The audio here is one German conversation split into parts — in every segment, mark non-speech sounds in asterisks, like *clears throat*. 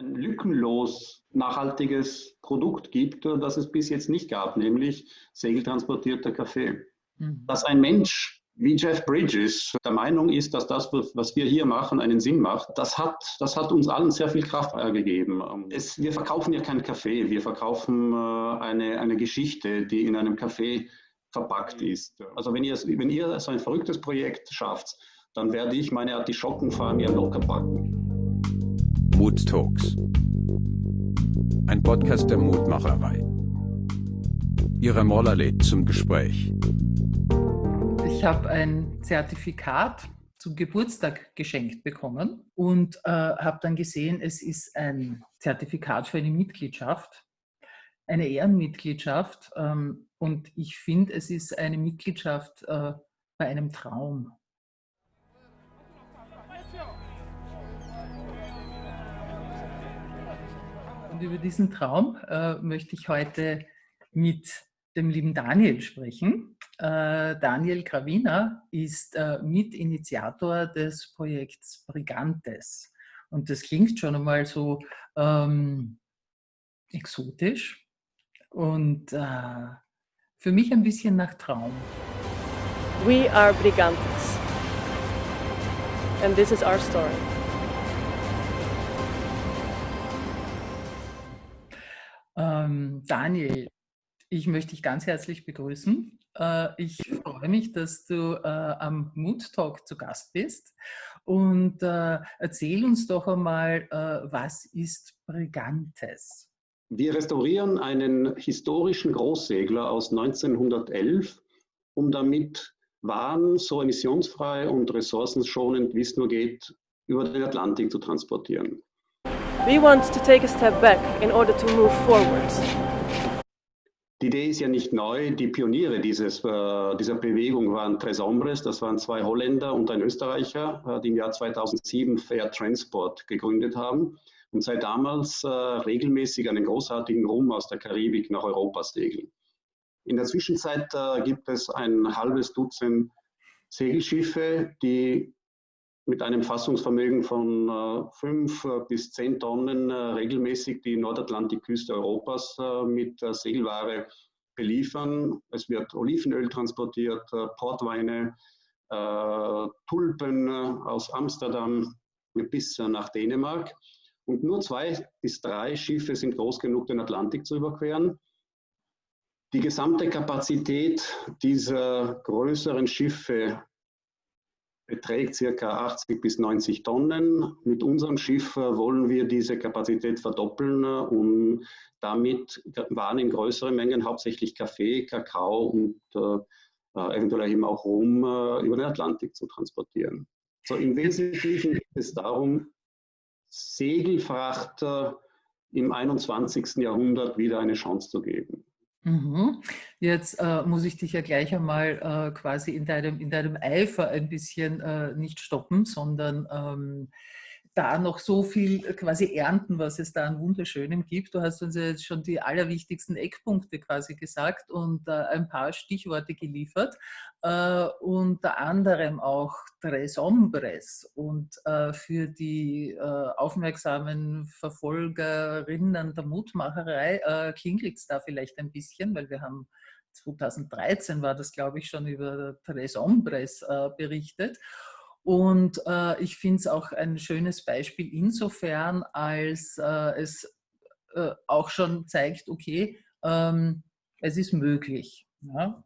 ein lückenlos nachhaltiges Produkt gibt, das es bis jetzt nicht gab, nämlich segeltransportierter Kaffee. Mhm. Dass ein Mensch wie Jeff Bridges der Meinung ist, dass das, was wir hier machen, einen Sinn macht, das hat, das hat uns allen sehr viel Kraft gegeben. Es, wir verkaufen ja keinen Kaffee, wir verkaufen äh, eine, eine Geschichte, die in einem Kaffee verpackt ist. Also wenn ihr, wenn ihr so ein verrücktes Projekt schafft, dann werde ich meine Artischocken vor mir locker packen. Mood Talks. Ein Podcast der Mutmacherei. Ihre Moller lädt zum Gespräch. Ich habe ein Zertifikat zum Geburtstag geschenkt bekommen und äh, habe dann gesehen, es ist ein Zertifikat für eine Mitgliedschaft, eine Ehrenmitgliedschaft. Ähm, und ich finde, es ist eine Mitgliedschaft äh, bei einem Traum. Und über diesen Traum äh, möchte ich heute mit dem lieben Daniel sprechen. Äh, Daniel Gravina ist äh, Mitinitiator des Projekts Brigantes. Und das klingt schon einmal so ähm, exotisch und äh, für mich ein bisschen nach Traum. We are Brigantes. And this is our story. Ähm, Daniel, ich möchte dich ganz herzlich begrüßen. Äh, ich freue mich, dass du äh, am Mood Talk zu Gast bist. Und äh, erzähl uns doch einmal, was ist Brigantes? Wir restaurieren einen historischen Großsegler aus 1911, um damit Waren so emissionsfrei und ressourcenschonend, wie es nur geht, über den Atlantik zu transportieren. We want to take a step back in order to move forward. Die Idee ist ja nicht neu. Die Pioniere dieses, äh, dieser Bewegung waren Tres Hombres, das waren zwei Holländer und ein Österreicher, äh, die im Jahr 2007 Fair Transport gegründet haben und seit damals äh, regelmäßig einen großartigen Rum aus der Karibik nach Europa segeln. In der Zwischenzeit gibt es ein halbes Dutzend Segelschiffe, die mit einem Fassungsvermögen von äh, fünf äh, bis zehn Tonnen äh, regelmäßig die Nordatlantikküste Europas mit Segelware beliefern. Es wird Olivenöl transportiert, Portweine, Tulpen aus Amsterdam bis nach Dänemark. Und nur zwei bis drei Schiffe sind groß genug, den Atlantik zu überqueren. Die gesamte Kapazität dieser größeren Schiffe beträgt ca. 80 bis 90 Tonnen. Mit unserem Schiff äh, wollen wir diese Kapazität verdoppeln, äh, um damit Waren in größeren Mengen, hauptsächlich Kaffee, Kakao und äh, eventuell eben auch Rum, äh, über den Atlantik zu transportieren. So im Wesentlichen geht es darum, Segelfrachter im 21. Jahrhundert wieder eine Chance zu geben. Mhm. Jetzt äh, muss ich dich ja gleich einmal äh, quasi in deinem, in deinem Eifer ein bisschen äh, nicht stoppen, sondern ähm, da noch so viel quasi ernten, was es da an Wunderschönem gibt. Du hast uns ja jetzt schon die allerwichtigsten Eckpunkte quasi gesagt und äh, ein paar Stichworte geliefert. Äh, unter anderem auch Tres Hombres. Und äh, für die äh, aufmerksamen Verfolgerinnen der Mutmacherei äh, klingelt es da vielleicht ein bisschen, weil wir haben 2013 war das, glaube ich, schon über Tres Hombres äh, berichtet. Und äh, ich finde es auch ein schönes Beispiel insofern, als äh, es äh, auch schon zeigt, okay, ähm, es ist möglich. Ja.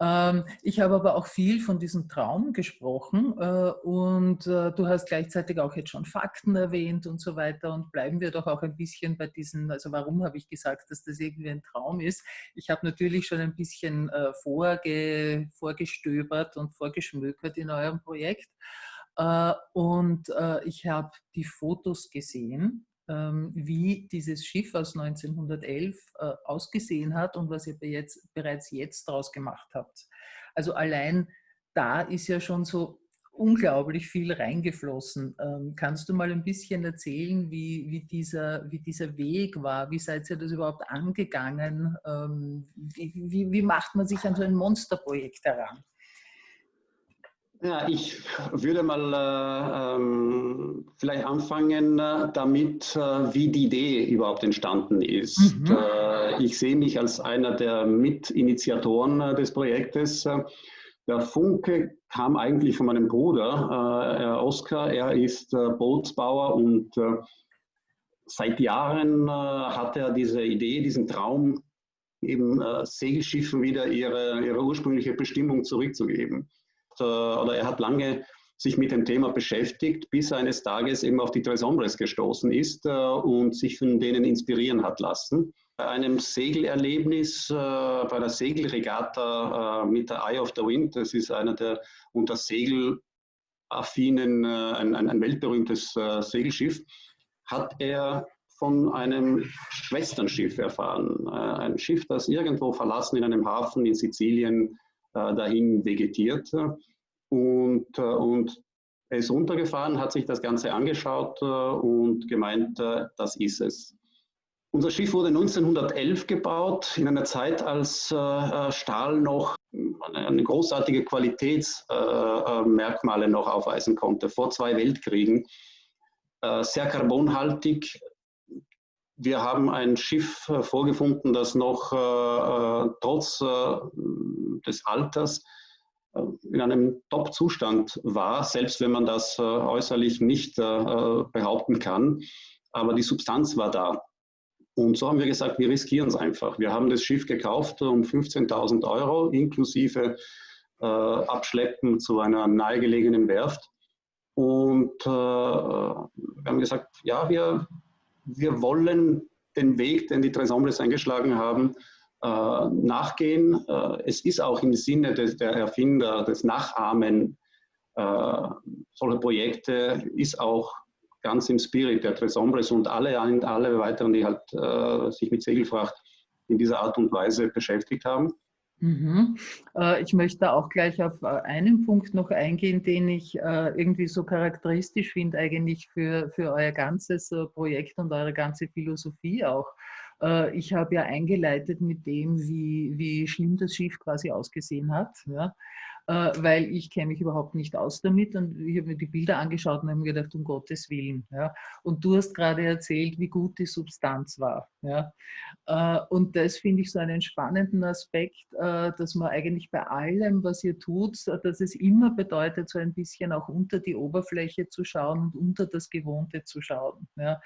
Ähm, ich habe aber auch viel von diesem Traum gesprochen äh, und äh, du hast gleichzeitig auch jetzt schon Fakten erwähnt und so weiter und bleiben wir doch auch ein bisschen bei diesen, also warum habe ich gesagt, dass das irgendwie ein Traum ist? Ich habe natürlich schon ein bisschen äh, vorge, vorgestöbert und vorgeschmökert in eurem Projekt äh, und äh, ich habe die Fotos gesehen wie dieses Schiff aus 1911 äh, ausgesehen hat und was ihr jetzt, bereits jetzt daraus gemacht habt. Also allein da ist ja schon so unglaublich viel reingeflossen. Ähm, kannst du mal ein bisschen erzählen, wie, wie, dieser, wie dieser Weg war? Wie seid ihr das überhaupt angegangen? Ähm, wie, wie, wie macht man sich an so ein Monsterprojekt heran? Ja, ich würde mal äh, ähm, vielleicht anfangen äh, damit, äh, wie die Idee überhaupt entstanden ist. Mhm. Äh, ich sehe mich als einer der Mitinitiatoren des Projektes. Der Funke kam eigentlich von meinem Bruder, Oskar. Er ist Bootsbauer und seit Jahren hat er diese Idee, diesen Traum, eben Segelschiffen wieder ihre, ihre ursprüngliche Bestimmung zurückzugeben. Äh, oder er hat lange sich mit dem Thema beschäftigt, bis er eines Tages eben auf die Tres Hombres gestoßen ist äh, und sich von denen inspirieren hat lassen. Bei einem Segelerlebnis, äh, bei der Segelregatta mit der Eye of the Wind, das ist einer der unter Segelaffinen, ein, ein, weltberühmtes Segelschiff, hat er von einem Schwesternschiff erfahren. Ein Schiff, das irgendwo verlassen in einem Hafen in Sizilien dahin vegetiert. Und, äh, und er ist runtergefahren, hat sich das Ganze angeschaut äh, und gemeint, das ist es. Unser Schiff wurde 1911 gebaut, in einer Zeit, als Stahl noch eine großartige Qualitätsmerkmale noch aufweisen konnte, vor zwei Weltkriegen. Sehr carbonhaltig, wir haben ein Schiff äh, vorgefunden, das noch äh, äh trotz äh, des Alters äh, in einem Top-Zustand war, selbst wenn man das äußerlich nicht behaupten kann. Aber die Substanz war da. Und so haben wir gesagt, wir riskieren es einfach. Wir haben das Schiff gekauft um 15.000 Euro inklusive Abschleppen zu einer nahegelegenen Werft. Und wir haben gesagt, ja, wir, wir wollen den Weg, den die Tres Hombres eingeschlagen haben, äh, nachgehen. Äh, es ist auch im Sinne des, der Erfinder, des Nachahmen äh, solcher Projekte, ist auch ganz im Spirit der Tres Hombres und alle, alle weiteren, die halt sich mit Segelfracht in dieser Art und Weise beschäftigt haben. Mhm. Äh, ich möchte auch gleich auf äh, einen Punkt noch eingehen, den ich äh, irgendwie so charakteristisch finde eigentlich für, für euer ganzes Projekt und eure ganze Philosophie auch. Ich habe ja eingeleitet mit dem, wie, wie schlimm das Schiff quasi ausgesehen hat. Ja weil ich kenne mich überhaupt nicht aus damit und ich habe mir die Bilder angeschaut und habe mir gedacht, um Gottes Willen. Ja. Und du hast gerade erzählt, wie gut die Substanz war. Ja. Äh, und das finde ich so einen spannenden Aspekt, äh, dass man eigentlich bei allem, was ihr tut, dass es immer bedeutet, so ein bisschen auch unter die Oberfläche zu schauen und unter das Gewohnte zu schauen. Ja.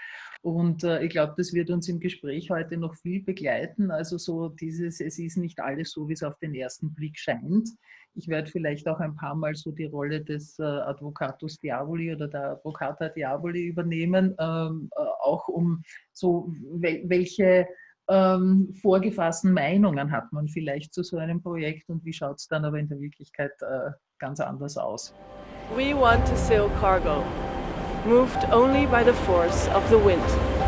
Und ich glaube, das wird uns im Gespräch heute noch viel begleiten. Also so dieses, es ist nicht alles so, wie es auf den ersten Blick scheint. Ich werde vielleicht auch ein paar Mal so die Rolle des äh, Advocatus Diaboli oder der Advocata Diaboli übernehmen, ähm, äh, auch um so wel welche ähm, vorgefassten Meinungen hat man vielleicht zu so einem Projekt und wie schaut es dann aber in der Wirklichkeit äh, ganz anders aus. We want to sail cargo, moved only by the force of the wind.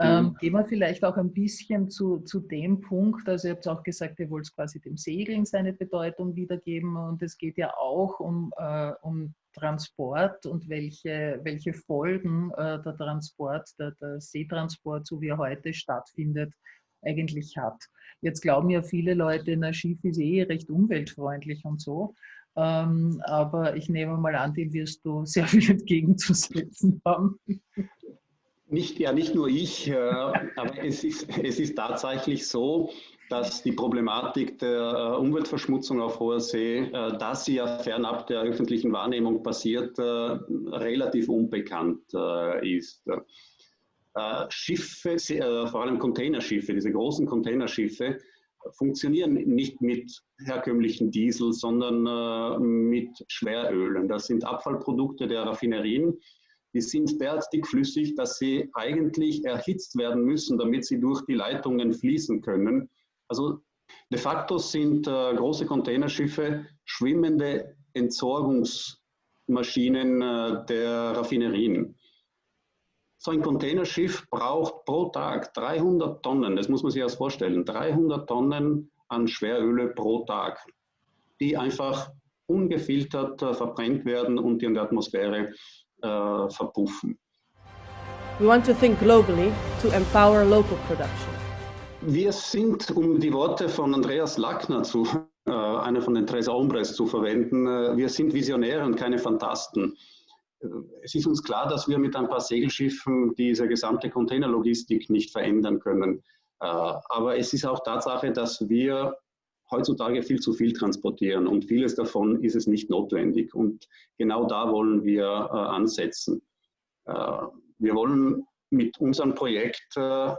Ähm, mhm. gehen wir vielleicht auch ein bisschen zu, zu dem Punkt, also ihr habt auch gesagt, ihr wollt quasi dem Segeln seine Bedeutung wiedergeben und es geht ja auch um, äh, um Transport und welche, welche Folgen äh, der Transport, der, der Seetransport, so wie er heute stattfindet, eigentlich hat. Jetzt glauben ja viele Leute, na Schiff ist eh recht umweltfreundlich und so. Ähm, aber ich nehme mal an, dem wirst du *laughs* sehr viel entgegenzusetzen haben. Nicht, ja, nicht nur ich, äh, aber es ist, es ist tatsächlich so, dass die Problematik der äh, Umweltverschmutzung auf hoher See, äh, dass sie ja fernab der öffentlichen Wahrnehmung passiert, relativ unbekannt ist. Schiffe, vor allem Containerschiffe, diese großen Containerschiffe, funktionieren nicht mit herkömmlichen Diesel, sondern mit Schwerölen. Das sind Abfallprodukte der Raffinerien die sind derart dickflüssig, dass sie eigentlich erhitzt werden müssen, damit sie durch die Leitungen fließen können. Also de facto sind äh, große Containerschiffe schwimmende Entsorgungsmaschinen äh, der Raffinerien. So ein Containerschiff braucht pro Tag 300 Tonnen, das muss man sich erst vorstellen, 300 Tonnen an Schweröle pro Tag, die einfach ungefiltert äh, verbrennt werden und in der Atmosphäre äh, verpuffen. We want to think globally to empower local production. Wir sind, um die Worte von Andreas Lackner zu eine von den Tres Hombres zu verwenden. Wir sind Visionäre und keine Fantasten. Es ist uns klar, dass wir mit ein paar Segelschiffen diese gesamte Containerlogistik nicht verändern können. Aber es ist auch Tatsache, dass wir heutzutage viel zu viel transportieren und vieles davon ist es nicht notwendig. Und genau da wollen wir äh, ansetzen. Äh, wir wollen mit unserem Projekt äh,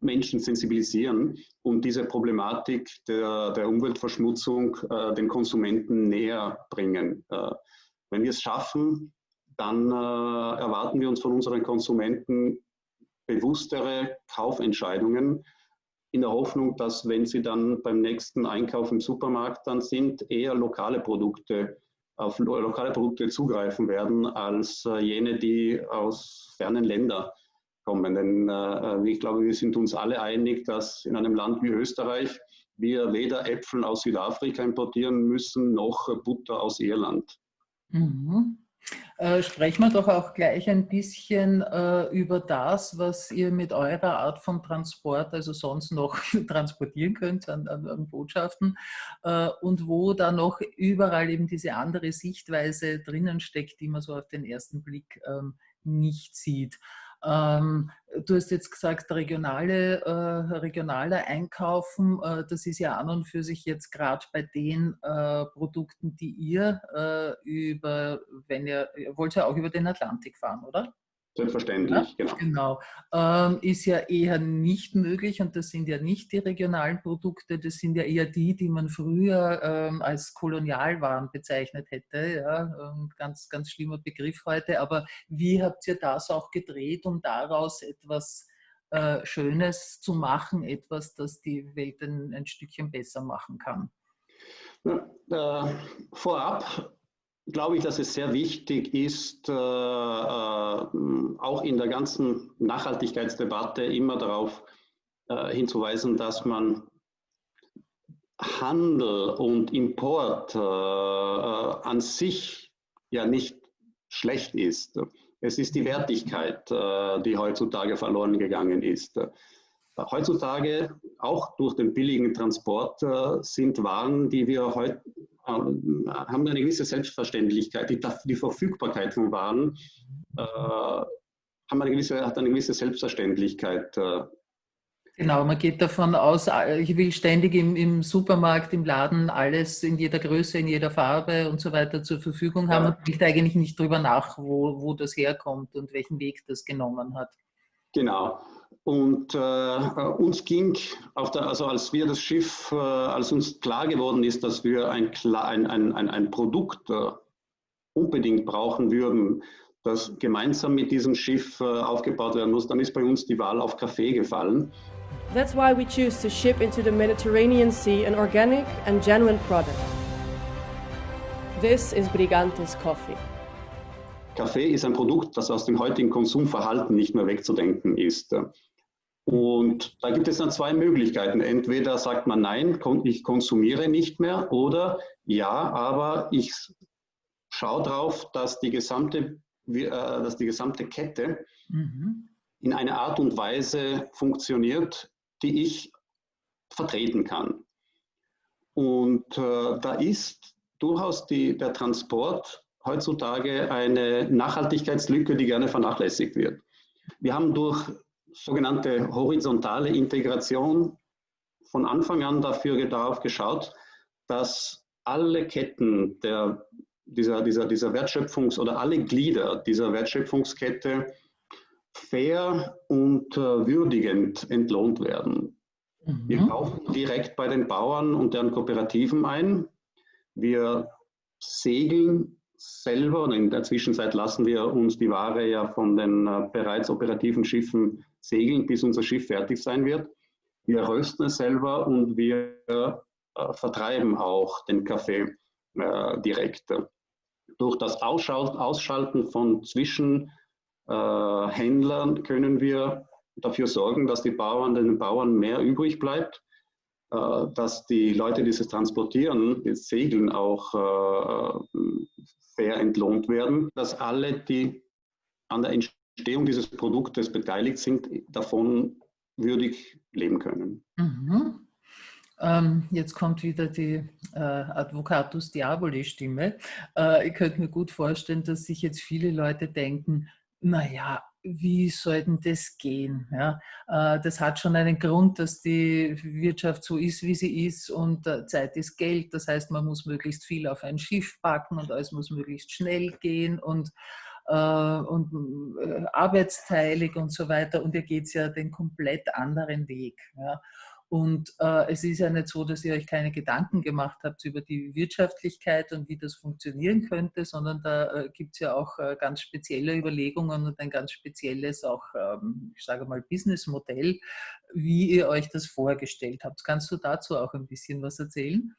Menschen sensibilisieren und diese Problematik der, der Umweltverschmutzung äh, den Konsumenten näher bringen. Äh, wenn wir es schaffen, dann äh, erwarten wir uns von unseren Konsumenten bewusstere Kaufentscheidungen, in der Hoffnung, dass wenn sie dann beim nächsten Einkauf im Supermarkt dann sind, eher lokale Produkte auf lokale Produkte zugreifen werden, als äh, jene, die aus fernen Ländern kommen. Denn äh, ich glaube, wir sind uns alle einig, dass in einem Land wie Österreich wir weder Äpfel aus Südafrika importieren müssen, noch Butter aus Irland. Mhm. Äh, sprechen wir doch auch gleich ein bisschen äh, über das, was ihr mit eurer Art von Transport, also sonst noch *laughs* transportieren könnt an, an, an Botschaften äh, und wo da noch überall eben diese andere Sichtweise drinnen steckt, die man so auf den ersten Blick ähm, nicht sieht. Ähm, du hast jetzt gesagt, regionale, äh, regionale Einkaufen, äh, das ist ja an und für sich jetzt gerade bei den äh, Produkten, die ihr äh, über, wenn ihr, ihr wollt ja auch über den Atlantik fahren, oder? Selbstverständlich, ja, genau. genau. Ähm, ist ja eher nicht möglich und das sind ja nicht die regionalen Produkte, das sind ja eher die, die man früher ähm, als Kolonialwaren bezeichnet hätte. Ja? Ähm, ganz, ganz schlimmer Begriff heute. Aber wie habt ihr das auch gedreht, um daraus etwas äh, Schönes zu machen, etwas, das die Welt ein, ein Stückchen besser machen kann? Ja, äh, vorab glaube ich, dass es sehr wichtig ist, äh, äh, auch in der ganzen Nachhaltigkeitsdebatte immer darauf äh, hinzuweisen, dass man Handel und Import äh, äh, an sich ja nicht schlecht ist. Es ist die Wertigkeit, äh, die heutzutage verloren gegangen ist. Heutzutage, auch durch den billigen Transport, sind Waren, die wir heute haben eine gewisse Selbstverständlichkeit. Die, die Verfügbarkeit von Waren äh, haben eine gewisse, hat eine gewisse Selbstverständlichkeit. Äh. Genau, man geht davon aus, ich will ständig im, im, Supermarkt, im Laden alles in jeder Größe, in jeder Farbe und so weiter zur Verfügung haben ja. und denkt eigentlich nicht drüber nach, wo, wo das herkommt und welchen Weg das genommen hat. Genau. Und äh, uns ging, der, also als wir das Schiff, äh, als uns klar geworden ist, dass wir ein, ein, ein, ein Produkt äh, unbedingt brauchen würden, das gemeinsam mit diesem Schiff äh, aufgebaut werden muss, dann ist bei uns die Wahl auf Kaffee gefallen. That's why we choose to ship into the Mediterranean Sea an organic and genuine product. This is Brigantes Coffee. Kaffee ist ein Produkt, das aus dem heutigen Konsumverhalten nicht mehr wegzudenken ist. Und da gibt es dann zwei Möglichkeiten. Entweder sagt man, nein, ich konsumiere nicht mehr oder ja, aber ich schaue darauf, dass die gesamte, äh, dass die gesamte Kette mhm. in einer Art und Weise funktioniert, die ich vertreten kann. Und äh, da ist durchaus die, der Transport heutzutage eine Nachhaltigkeitslücke, die gerne vernachlässigt wird. Wir haben durch sogenannte horizontale Integration von Anfang an dafür darauf geschaut, dass alle Ketten der, dieser, dieser, dieser Wertschöpfungs- oder alle Glieder dieser Wertschöpfungskette fair und äh, würdigend entlohnt werden. Mhm. Wir kaufen direkt bei den Bauern und deren Kooperativen ein. Wir segeln selber und in der Zwischenzeit lassen wir uns die Ware ja von den äh, bereits operativen Schiffen segeln, bis unser Schiff fertig sein wird. Wir rösten es selber und wir äh, vertreiben auch den Kaffee äh, direkt. Durch das Ausschalten von Zwischenhändlern können wir dafür sorgen, dass den Bauern mehr übrig bleibt dass die Leute, die es transportieren, das Segeln auch äh, fair entlohnt werden, dass alle, die an der Entstehung dieses Produktes beteiligt sind, davon würdig leben können. Mhm. Ähm, jetzt kommt wieder die äh, Advocatus Diaboli-Stimme. Äh, ich könnte mir gut vorstellen, dass sich jetzt viele Leute denken, naja, wie soll das gehen? Ja, äh, das hat schon einen Grund, dass die Wirtschaft so ist, wie sie ist und äh, Zeit ist Geld. Das heißt, man muss möglichst viel auf ein Schiff packen und alles muss möglichst schnell gehen und, äh, und arbeitsteilig und so weiter. Und ihr geht ja den komplett anderen Weg. Ja. Und äh, es ist ja nicht so, dass ihr euch keine Gedanken gemacht habt über die Wirtschaftlichkeit und wie das funktionieren könnte, sondern da äh, gibt es ja auch äh, ganz spezielle Überlegungen und ein ganz spezielles auch, ähm, ich sage mal, Businessmodell, wie ihr euch das vorgestellt habt. Kannst du dazu auch ein bisschen was erzählen?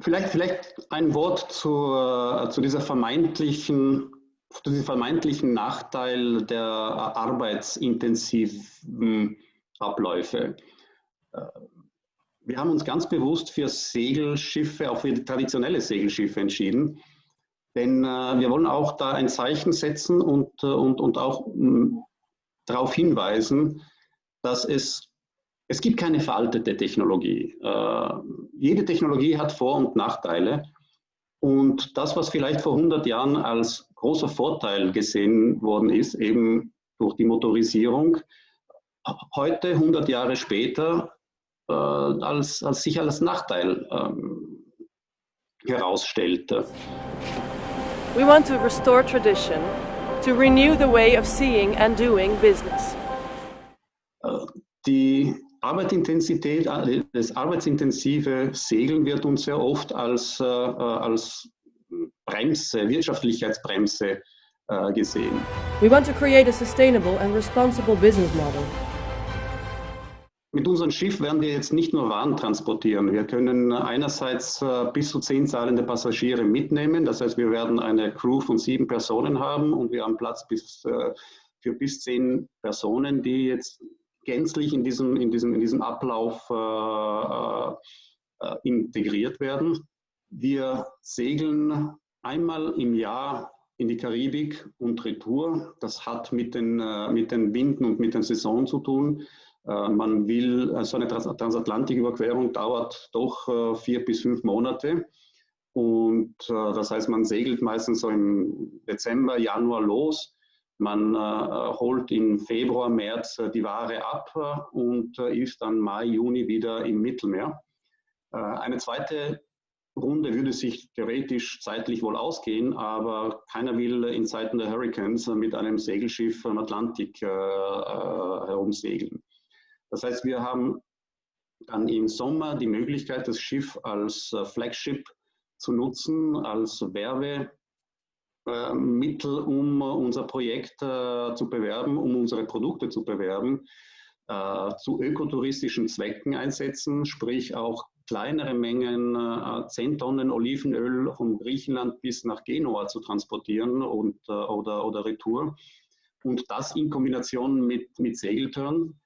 Vielleicht, vielleicht ein Wort zu, äh, zu dieser vermeintlichen zu diesem vermeintlichen Nachteil der arbeitsintensiven Abläufe. Äh, wir haben uns ganz bewusst für Segelschiffe, auch für traditionelle Segelschiffe entschieden. Denn äh, wir wollen auch da ein Zeichen setzen und, äh, und, und auch mh, mm, darauf hinweisen, dass es, es gibt keine veraltete Technologie. Äh, jede Technologie hat Vor- und Nachteile. Und das, was vielleicht vor 100 Jahren als großer Vorteil gesehen worden ist, eben durch die Motorisierung, heute, 100 Jahre später, äh, als, als sich als Nachteil ähm, herausstellte. We want to restore tradition, to renew the way of seeing and doing business. Äh, die Arbeitsintensität, äh, das arbeitsintensive Segeln wird uns sehr oft als, äh, als Bremse, Wirtschaftlichkeitsbremse äh, gesehen. We want to create a sustainable and responsible business model. Mit unserem Schiff werden wir jetzt nicht nur Waren transportieren. Wir können einerseits äh, bis zu zehn zahlende Passagiere mitnehmen. Das heißt, wir werden eine Crew von sieben Personen haben und wir haben Platz bis, äh, für bis zehn Personen, die jetzt gänzlich in diesem, in diesem, in diesem Ablauf äh, integriert werden. Wir segeln einmal im Jahr in die Karibik und Retour. Das hat mit den, mit den Winden und mit den Saisonen zu tun. Äh, man will, so also eine Transatlantiküberquerung dauert doch äh, vier bis fünf Monate. Und äh, das heißt, man segelt meistens so im Dezember, Januar los. Man holt im Februar, März die Ware ab und ist dann Mai, Juni wieder im Mittelmeer. Eine zweite Runde würde sich theoretisch zeitlich wohl ausgehen, aber keiner will in Zeiten der Hurricanes mit einem Segelschiff am Atlantik herumsegeln. Das heißt, wir haben dann im Sommer die Möglichkeit, das Schiff als äh, Flagship zu nutzen, als Werbemittel, um unser Projekt äh, zu bewerben, um unsere Produkte zu bewerben, äh, zu ökotouristischen Zwecken einsetzen, sprich auch kleinere Mengen, 10 Tonnen Olivenöl von Griechenland bis nach Genua zu transportieren und, oder, oder Retour. Und das in Kombination mit, mit Segeltörn ähm,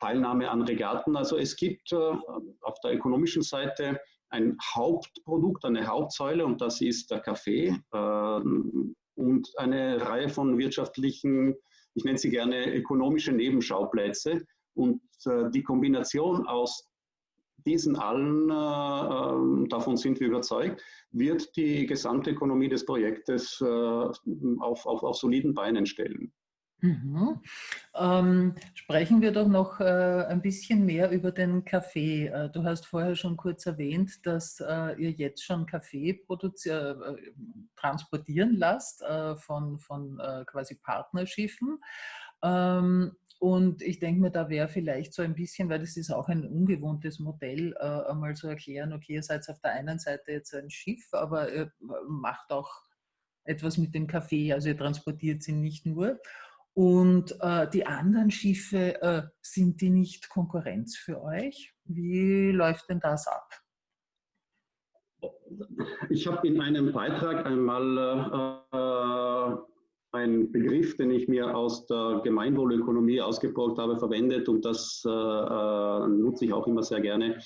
Teilnahme an Regatten. Also es gibt äh, auf der ökonomischen Seite ein Hauptprodukt, eine Hauptsäule und das ist der Kaffee ähm, und eine Reihe von wirtschaftlichen, ich nenne sie gerne ökonomische Nebenschauplätze. Und äh, die Kombination aus diesen allen, äh, davon sind wir überzeugt, wird die gesamte Ökonomie des Projektes auf, auf, auf soliden Beinen stellen. Mhm. Ähm, sprechen wir doch noch äh, ein bisschen mehr über den Kaffee. Äh, du hast vorher schon kurz erwähnt, dass äh, ihr jetzt schon Kaffee äh, transportieren lasst äh, von, von äh, quasi Partnerschiffen. Ähm, und ich denke mir, da wäre vielleicht so ein bisschen, weil das ist auch ein ungewohntes Modell, einmal zu erklären, okay, ihr seid auf der einen Seite jetzt ein Schiff, aber ihr macht auch etwas mit dem Kaffee, also ihr transportiert sie nicht nur. Und äh, die anderen Schiffe, äh, sind die nicht Konkurrenz für euch? Wie läuft denn das ab? Ich habe in einem Beitrag einmal äh, einen Begriff, den ich mir aus der Gemeinwohlökonomie ausgeborgt habe, verwendet und das äh, äh, nutze ich auch immer sehr gerne.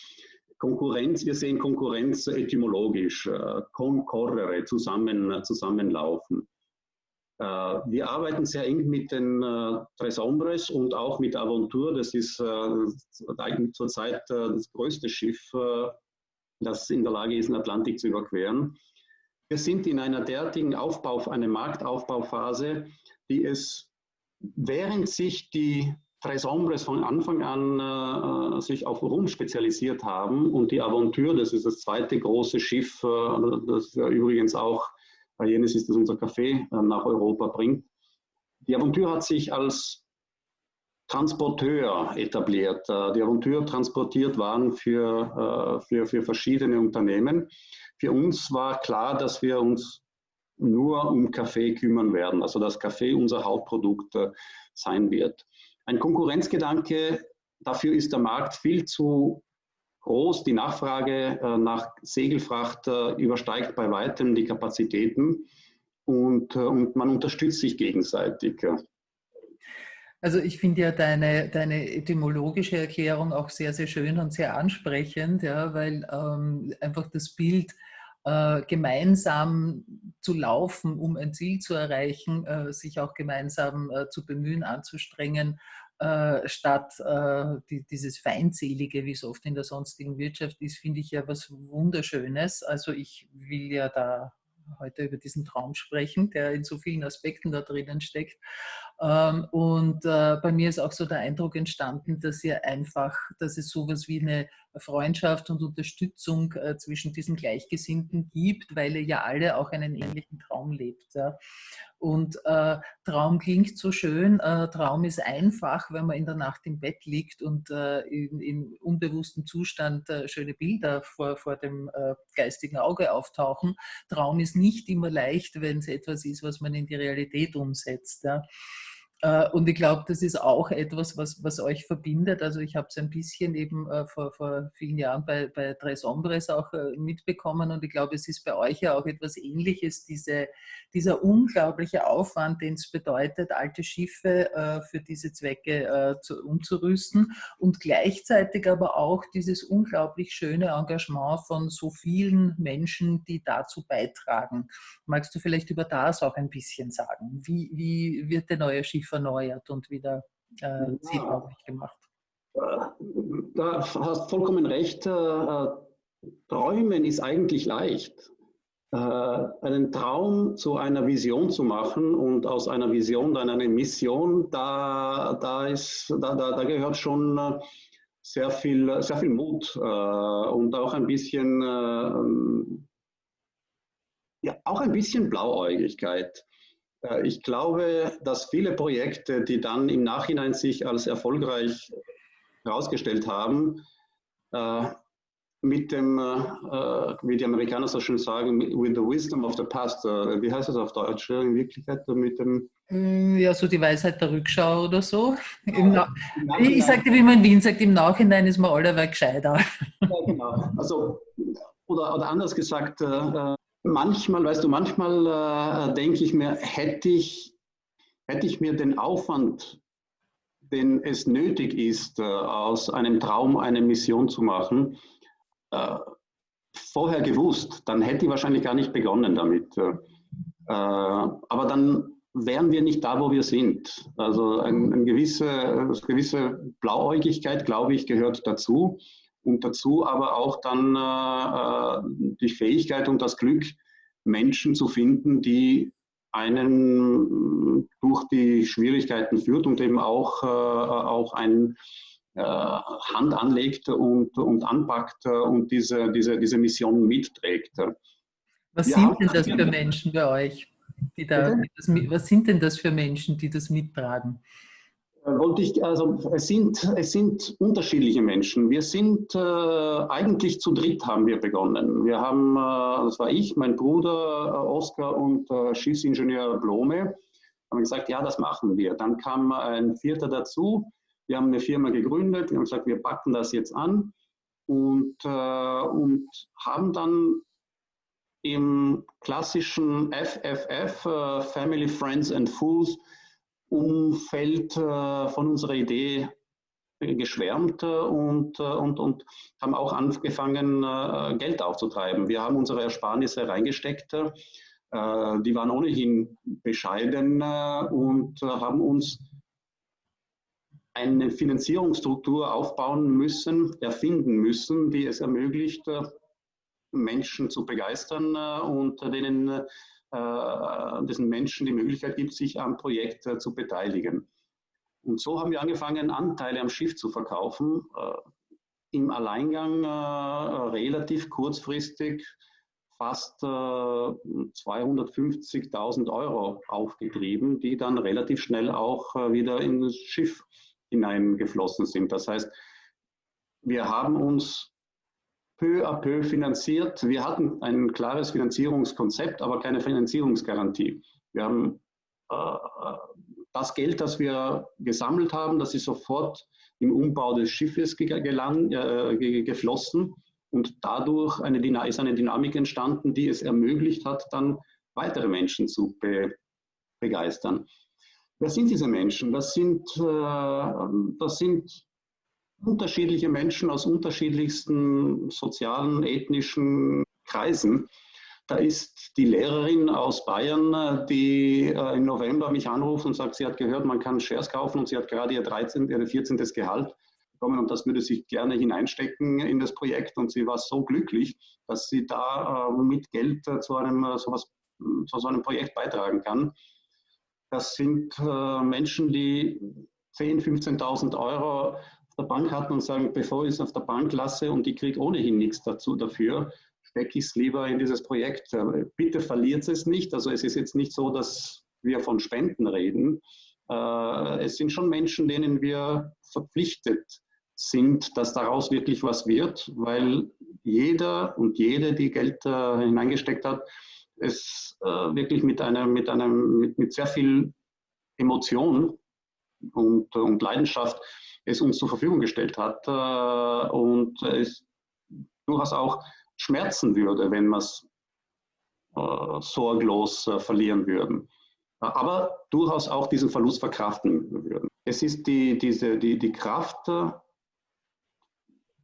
Konkurrenz, wir sehen Konkurrenz etymologisch, äh, concorrere, zusammen, zusammenlaufen. Äh, wir arbeiten sehr eng mit den äh, Tres Hombres und auch mit Aventur. Das ist äh, zurzeit das größte Schiff, das in der Lage ist, den Atlantik zu überqueren. Wir sind in einer derartigen Aufbau, einer Marktaufbauphase, die es, während sich die Tres Hombres von Anfang an äh, sich auf Rum spezialisiert haben und die Aventur, das ist das zweite große Schiff, äh, das übrigens auch bei jenes ist das unser äh, nach Europa bringt. Die Aventur hat sich als Transporteur etabliert. Äh, die Aventur transportiert Waren für, äh, für, für verschiedene Unternehmen. Für uns war klar, dass wir uns nur um Kaffee kümmern werden, also dass Kaffee unser Hauptprodukt sein wird. Ein Konkurrenzgedanke, dafür ist der Markt viel zu groß. Die Nachfrage äh, nach Segelfracht äh, übersteigt bei weitem die Kapazitäten und, äh, und man unterstützt sich gegenseitig. Also ich finde ja deine, deine etymologische Erklärung auch sehr, sehr schön und sehr ansprechend, ja, weil ähm, einfach das Bild, gemeinsam zu laufen, um ein Ziel zu erreichen, sich auch gemeinsam zu bemühen, anzustrengen, äh, statt äh, die, dieses Feindselige, wie es oft in der sonstigen Wirtschaft ist, finde ich ja was Wunderschönes. Also ich will ja da heute über diesen Traum sprechen, der in so vielen Aspekten da drinnen steckt. Ähm, und äh, bei mir ist auch so der Eindruck entstanden, dass ihr einfach, dass es sowas wie eine Freundschaft und Unterstützung äh, zwischen diesen Gleichgesinnten gibt, weil ihr ja alle auch einen ähnlichen Traum lebt. Und äh, Traum klingt so schön, äh, Traum ist einfach, wenn man in der Nacht im Bett liegt und äh, in, in, unbewusstem Zustand äh, schöne Bilder vor, vor dem äh, geistigen Auge auftauchen. Traum ist nicht immer leicht, wenn es etwas ist, was man in die Realität umsetzt. Ja. Äh, und ich glaube, das ist auch etwas, was, was euch verbindet. Also ich habe es ein bisschen eben äh, vor, vor vielen Jahren bei, bei Tres Hombres auch äh, mitbekommen und ich glaube, es ist bei euch ja auch etwas Ähnliches, diese, dieser unglaubliche Aufwand, den es bedeutet, alte Schiffe für diese Zwecke zu, umzurüsten und gleichzeitig aber auch dieses unglaublich schöne Engagement von so vielen Menschen, die dazu beitragen. Magst du vielleicht über das auch ein bisschen sagen? Wie, wie wird der neue Schiff erneuert und wieder äh, ja. gemacht. Da hast vollkommen recht. Äh, träumen ist eigentlich leicht. Äh, einen Traum zu einer Vision zu machen und aus einer Vision dann eine Mission, da, da, ist, da, da, da gehört schon äh, sehr viel, sehr viel Mut und auch ein bisschen, ja, auch ein bisschen Blauäugigkeit. Äh, ich glaube, dass viele Projekte, die dann im Nachhinein sich als erfolgreich herausgestellt haben, äh, mit dem, äh, wie die Amerikaner so schön sagen, with the wisdom of the past, wie heißt das auf Deutsch in Wirklichkeit, mit dem mm, ja, so die Weisheit der Rückschau oder so. Ja, ich sagte, wie man in Wien sagt, im Nachhinein ist man allerweil gescheiter. Ja, genau. Also, oder, oder anders gesagt, manchmal, weißt du, manchmal äh, denke ich mir, hätte ich, hätte ich mir den Aufwand, den es nötig ist, äh, aus einem Traum eine Mission zu machen, äh, vorher gewusst, dann hätte ich wahrscheinlich gar nicht begonnen damit. Äh, aber dann wären wir nicht da, wo wir sind. Also ein, eine gewisse, eine gewisse Blauäugigkeit, glaube ich, gehört dazu und dazu aber auch dann äh, äh, die Fähigkeit und das Glück, Menschen zu finden, die einen durch die Schwierigkeiten führt und eben auch, äh, auch ein äh, Hand anlegt und, und anpackt und diese, diese, diese Mission mitträgt. Was Wir sind denn das für Menschen bei euch? Die da, was sind denn das für Menschen, die das mittragen? Wollte ich, also es sind, es sind unterschiedliche Menschen. Wir sind äh, eigentlich zu dritt haben wir begonnen. Wir haben, äh, das war ich, mein Bruder äh, Oskar und äh, Schiffsingenieur Blome, haben gesagt, ja, das machen wir. Dann kam ein Vierter dazu. Wir haben eine Firma gegründet. Wir haben gesagt, wir packen das jetzt an und, äh, und haben dann im klassischen FFF, äh, Family, Friends and Fools, Umfeld äh, von unserer Idee geschwärmt äh, und, äh, und, und haben auch angefangen, Geld aufzutreiben. Wir haben unsere Ersparnisse reingesteckt. Äh, die waren ohnehin bescheiden äh, und äh, haben uns eine Finanzierungsstruktur aufbauen müssen, erfinden müssen, die es ermöglicht, Menschen zu begeistern und denen diesen Menschen die Möglichkeit gibt, sich am Projekt zu beteiligen. Und so haben wir angefangen, Anteile am Schiff zu verkaufen, im Alleingang relativ kurzfristig fast äh, 250.000 Euro aufgetrieben, die dann relativ schnell auch äh, wieder ins Schiff hineingeflossen sind. Das heißt, wir haben uns peu à peu finanziert. Wir hatten ein klares Finanzierungskonzept, aber keine Finanzierungsgarantie. Wir haben äh, das Geld, das wir gesammelt haben, das ist sofort im Umbau des Schiffes gelang, äh, geflossen. Und dadurch eine, ist eine Dynamik entstanden, die es ermöglicht hat, dann weitere Menschen zu be, begeistern. Wer sind diese Menschen? Das sind, äh, das sind unterschiedliche Menschen aus unterschiedlichsten sozialen, ethnischen Kreisen. Da ist die Lehrerin aus Bayern, die äh, im November mich anruft und sagt, sie hat gehört, man kann Shares kaufen und sie hat gerade ihr 13., ihr 14. Gehalt bekommen und das würde sie gerne hineinstecken in das Projekt. Und sie war so glücklich, dass sie da äh, mit Geld äh, zu, einem, äh, sowas, zu so einem Projekt beitragen kann. Das sind Menschen, die 10.000, 15.000 Euro der Bank hatten und sagen, bevor ich es auf der Bank lasse und ich kriege ohnehin nichts dazu dafür, stecke ich es lieber in dieses Projekt. Bitte verliert es nicht. Also es ist jetzt nicht so, dass wir von Spenden reden. Es sind schon Menschen, denen wir verpflichtet sind, dass daraus wirklich was wird, weil jeder und jede, die Geld äh, hineingesteckt hat, es äh, wirklich mit einem, mit einem, mit, mit sehr viel Emotion und, und Leidenschaft es uns zur Verfügung gestellt hat äh, und es durchaus auch schmerzen würde, wenn wir es äh, sorglos äh, verlieren würden. Aber durchaus auch diesen Verlust verkraften würden. Es ist die, diese, die, die Kraft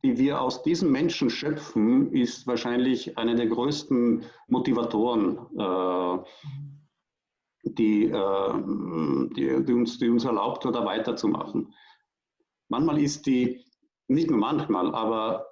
die wir aus diesen Menschen schöpfen, ist wahrscheinlich eine der größten Motivatoren, die, die, uns, die uns erlaubt, da weiterzumachen. Manchmal ist die, nicht nur manchmal, aber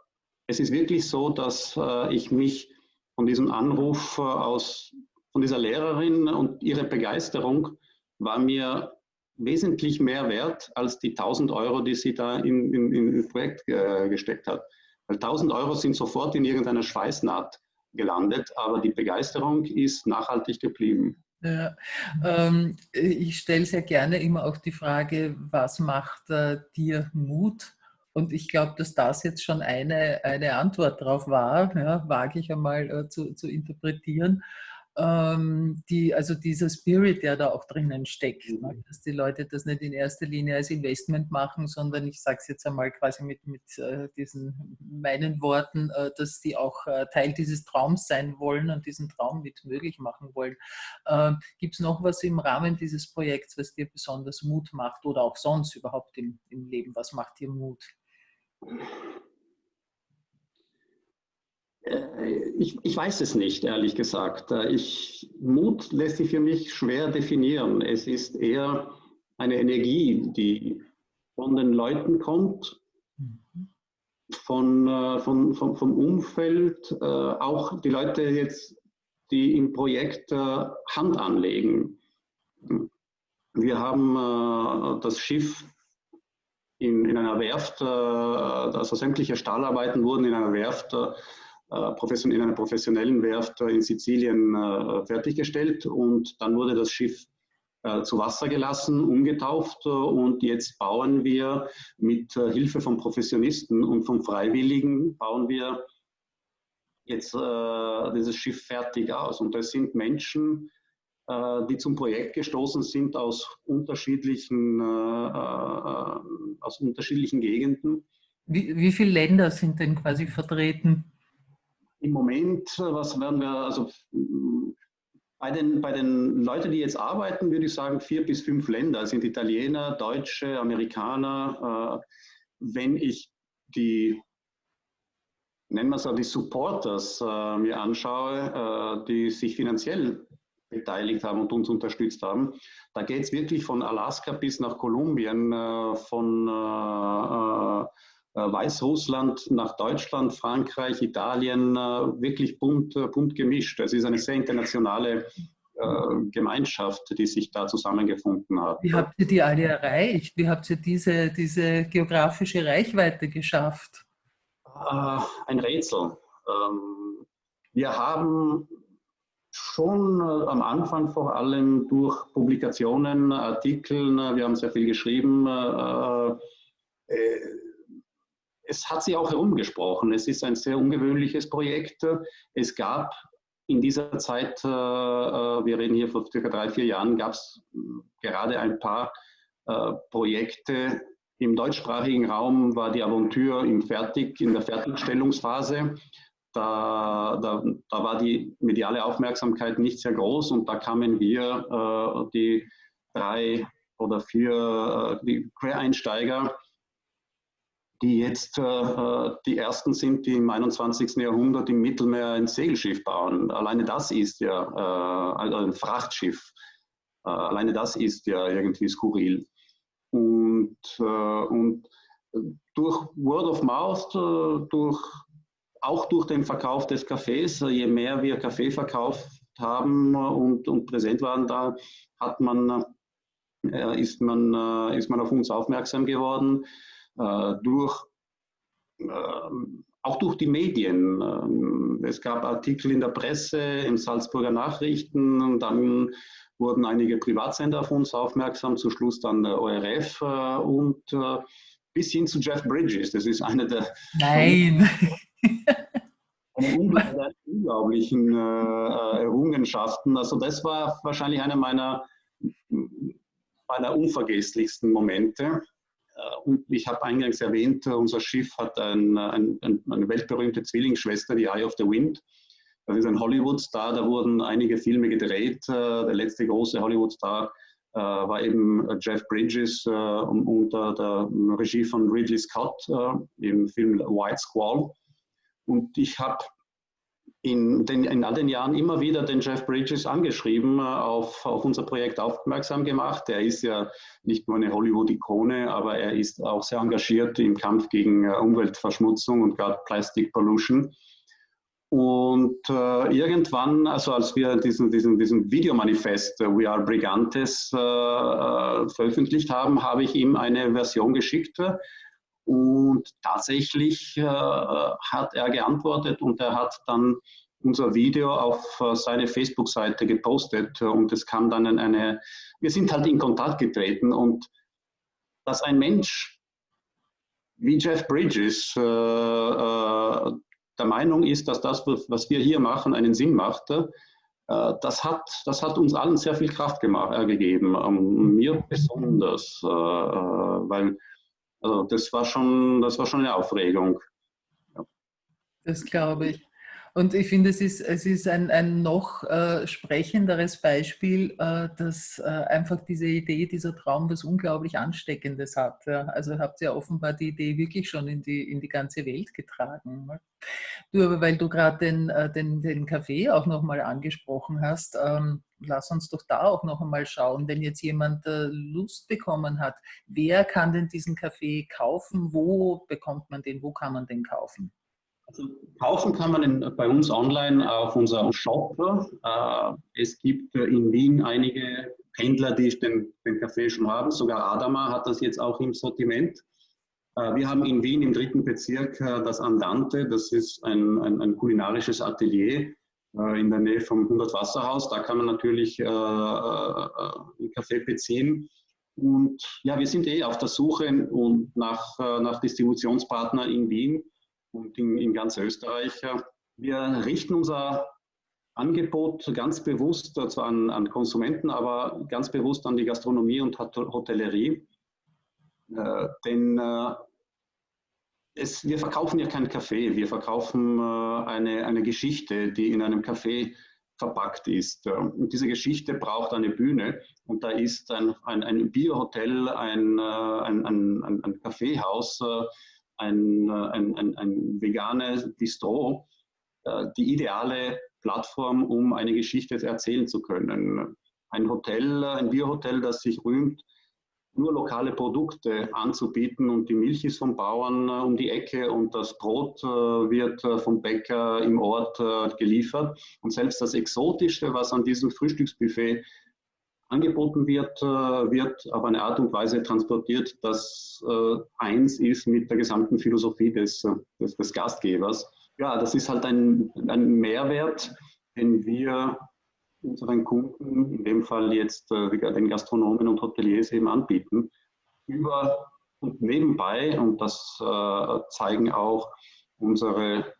es ist wirklich so, dass äh, ich mich von diesem Anruf äh, aus, von dieser Lehrerin und ihre Begeisterung war mir wesentlich mehr wert als die 1000 Euro, die sie da in, in, in Projekt äh, gesteckt hat. Weil 1000 Euro sind sofort in irgendeiner Schweißnaht gelandet, aber die Begeisterung ist nachhaltig geblieben. Ja, ähm, ich stelle sehr gerne immer auch die Frage, was macht äh, dir Mut? Und ich glaube, dass das jetzt schon eine, eine Antwort darauf war, ja, wage ich einmal äh, zu, zu interpretieren die, also dieser Spirit, der da auch drinnen steckt, ne? Mhm. dass die Leute das nicht in erster Linie als Investment machen, sondern ich sage es jetzt einmal quasi mit, mit äh, diesen meinen Worten, äh, dass die auch äh, Teil dieses Traums sein wollen und diesen Traum mit möglich machen wollen. Ähm, Gibt es noch was im Rahmen dieses Projekts, was dir besonders Mut macht oder auch sonst überhaupt im, im Leben? Was macht dir Mut? Äh, ich, ich, weiß es nicht, ehrlich gesagt. Äh, ich, Mut lässt sich für mich schwer definieren. Es ist eher eine Energie, die von den Leuten kommt, von, äh, von, von, vom Umfeld, auch die Leute jetzt, die im Projekt Hand anlegen. Wir haben das Schiff in, in einer Werft, also sämtliche Stahlarbeiten wurden in einer Werft äh, in einer professionellen Werft in Sizilien äh, fertiggestellt und dann wurde das Schiff äh, zu Wasser gelassen, umgetauft und jetzt bauen wir mit Hilfe von Professionisten und von Freiwilligen, bauen wir jetzt dieses Schiff fertig aus. Und das sind Menschen, die zum Projekt gestoßen sind aus unterschiedlichen, aus unterschiedlichen Gegenden. Wie, wie viele Länder sind denn quasi vertreten? Im Moment, was werden wir, also bei den, bei den Leuten, die jetzt arbeiten, würde ich sagen, vier bis fünf Länder sind Italiener, Deutsche, Amerikaner. Äh, wenn ich die, nennen wir es die Supporters äh, mir anschaue, äh, die sich finanziell beteiligt haben und uns unterstützt haben. Da geht es wirklich von Alaska bis nach Kolumbien, äh, von äh, Weißrussland nach Deutschland, Frankreich, Italien, wirklich bunt, bunt gemischt. Es ist eine sehr internationale Gemeinschaft, die sich da zusammengefunden hat. Wie habt ihr die alle erreicht? Wie habt ihr diese, diese geografische Reichweite geschafft? Ein Rätsel. Ähm, wir haben schon äh, am Anfang vor allem durch Publikationen, Artikeln, äh, wir haben sehr viel geschrieben. Äh, es hat sich auch herumgesprochen. Es ist ein sehr ungewöhnliches Projekt. Es gab in dieser Zeit, wir reden hier vor circa drei, vier Jahren, gab es gerade ein paar Projekte. Im deutschsprachigen Raum war die Aventur im Fertig, in der Fertigstellungsphase da, da, da, war die mediale Aufmerksamkeit nicht sehr groß und da kamen wir, äh, die drei oder vier äh, Quereinsteiger, die jetzt äh, die ersten sind, die im 21. Jahrhundert im Mittelmeer ein Segelschiff bauen. Alleine das ist ja äh, also ein Frachtschiff. Äh, alleine das ist ja irgendwie skurril. Und, äh, und durch Word of Mouth, durch auch durch den Verkauf des Kaffees, je mehr wir Kaffee verkauft haben und, und präsent waren, da hat man, äh, ist, man, äh, ist man auf uns aufmerksam geworden. Äh, durch, äh, auch durch die Medien. Ähm, es gab Artikel in der Presse, im Salzburger Nachrichten und dann wurden einige Privatsender auf uns aufmerksam, zum Schluss dann der ORF äh, und bis hin zu Jeff Bridges. Das ist einer der. Nein! *laughs* Eine unglaublichen Errungenschaften. Also das war wahrscheinlich einer meiner, meiner unvergesslichsten Momente. Äh, und ich habe eingangs erwähnt, unser Schiff hat ein, ein, ein, eine weltberühmte Zwillingsschwester, die Eye of the Wind. Das ist ein Hollywood-Star, da wurden einige Filme gedreht. Äh, der letzte große Hollywood-Star äh, war eben Jeff Bridges unter der Regie von Ridley Scott im Film White Squall. Und ich habe in, in, all den Jahren immer wieder den Jeff Bridges angeschrieben, äh, auf, auf unser Projekt aufmerksam gemacht. Er ist ja nicht nur eine Hollywood-Ikone, aber er ist auch sehr engagiert im Kampf gegen äh, Umweltverschmutzung und gerade Plastic Pollution. Und äh, irgendwann, also als wir diesen, diesen, diesen Videomanifest uh, We Are Brigantes äh, äh, veröffentlicht haben, habe ich ihm eine Version geschickt, und tatsächlich äh, hat er geantwortet und er hat dann unser Video auf äh, seine Facebook-Seite gepostet und es kam dann eine, wir sind halt in Kontakt getreten und dass ein Mensch wie Jeff Bridges äh, äh, der Meinung ist, dass das, was wir hier machen, einen Sinn macht, äh, das, hat, das hat uns allen sehr viel Kraft gemacht, gegeben, ähm, mir besonders, weil also das war schon, das war schon eine Aufregung. Ja. Das glaube ich. Und ich finde, es ist, es ist ein, ein noch äh, sprechenderes Beispiel, äh, dass äh, einfach diese Idee, dieser Traum was unglaublich Ansteckendes hat. Ja. Also habt ihr offenbar die Idee wirklich schon in die, in die ganze Welt getragen. Ne? Du, aber weil du gerade den, äh, den, den Kaffee auch nochmal angesprochen hast, ähm, lass uns doch da auch noch einmal schauen, wenn jetzt jemand äh, Lust bekommen hat, wer kann denn diesen Kaffee kaufen? Wo bekommt man den? Wo kann man den kaufen? Also kaufen kann man in, bei uns online auf unserem Shop. Äh, es gibt in Wien einige Händler, die den, den Kaffee schon haben. Sogar Adama hat das jetzt auch im Sortiment. Äh, wir haben in Wien im dritten Bezirk äh, das Andante. Das ist ein, ein, ein kulinarisches Atelier in der Nähe vom 100 Wasserhaus. Da kann man natürlich äh, äh, Kaffee beziehen. Und ja, wir sind eh auf der Suche und nach, nach Distributionspartnern in Wien und in, in ganz Österreich. Wir richten unser Angebot ganz bewusst zwar an, an, Konsumenten, aber ganz bewusst an die Gastronomie und Hotellerie. Äh, denn äh, es, wir verkaufen ja keinen Kaffee, wir verkaufen äh, eine, eine Geschichte, die in einem Kaffee verpackt ist. Und diese Geschichte braucht eine Bühne und da ist ein, ein, ein Bierhotel, ein, äh, ein, ein, ein Kaffeehaus, äh, ein, äh, ein, ein, ein veganes Bistro äh, die ideale Plattform, um eine Geschichte erzählen zu können. Ein Hotel, ein Bierhotel, das sich rühmt, nur lokale Produkte anzubieten und die Milch ist vom Bauern um die Ecke und das Brot wird vom Bäcker im Ort geliefert. Und selbst das Exotischste, was an diesem Frühstücksbuffet angeboten wird, wird auf eine Art und Weise transportiert, dass eins ist mit der gesamten Philosophie des, des, des Gastgebers. Ja, das ist halt ein, ein Mehrwert, den wir unseren Kunden, in dem Fall jetzt äh, den Gastronomen und Hoteliers eben anbieten. Über und nebenbei, und das äh, zeigen auch unsere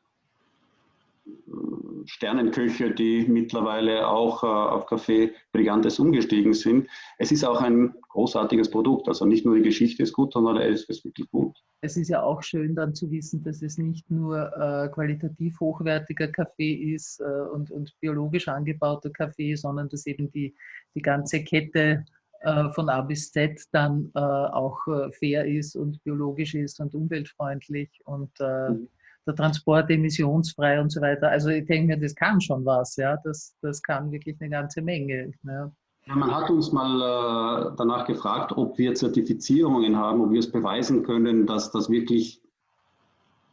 Sternenköche, die mittlerweile auch äh, auf Kaffee Brigantes umgestiegen sind. Es ist auch ein großartiges Produkt. Also nicht nur die Geschichte ist gut, sondern es ist wirklich gut. Es ist ja auch schön dann zu wissen, dass es nicht nur äh, qualitativ hochwertiger Kaffee ist äh, und, und biologisch angebauter Kaffee, sondern dass eben die, die ganze Kette äh, von A bis Z dann äh, auch äh, fair ist und biologisch ist und umweltfreundlich und mhm der Transport emissionsfrei und so weiter. Also ich denke mir, das kann schon was, ja. Das, das kann wirklich eine ganze Menge. Ja. Ja, man hat uns mal äh, danach gefragt, ob wir Zertifizierungen haben, ob wir es beweisen können, dass das wirklich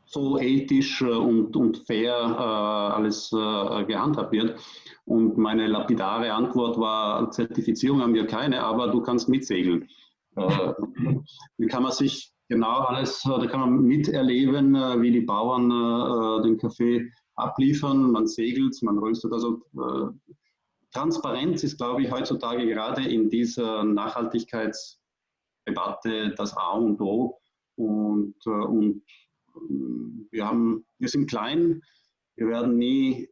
so ethisch äh, und, und fair äh, alles gehandhabt wird. Und meine lapidare Antwort war, Zertifizierung haben wir keine, aber du kannst mitsegeln. *laughs* Wie kann man sich genau alles, äh, da kann man miterleben, äh, wie die Bauern äh, den Kaffee abliefern. Man segelt, man röstet. Also Transparenz ist, glaube ich, heutzutage gerade in dieser Nachhaltigkeitsdebatte das A und O. Und, und wir, haben, wir sind klein, wir werden nie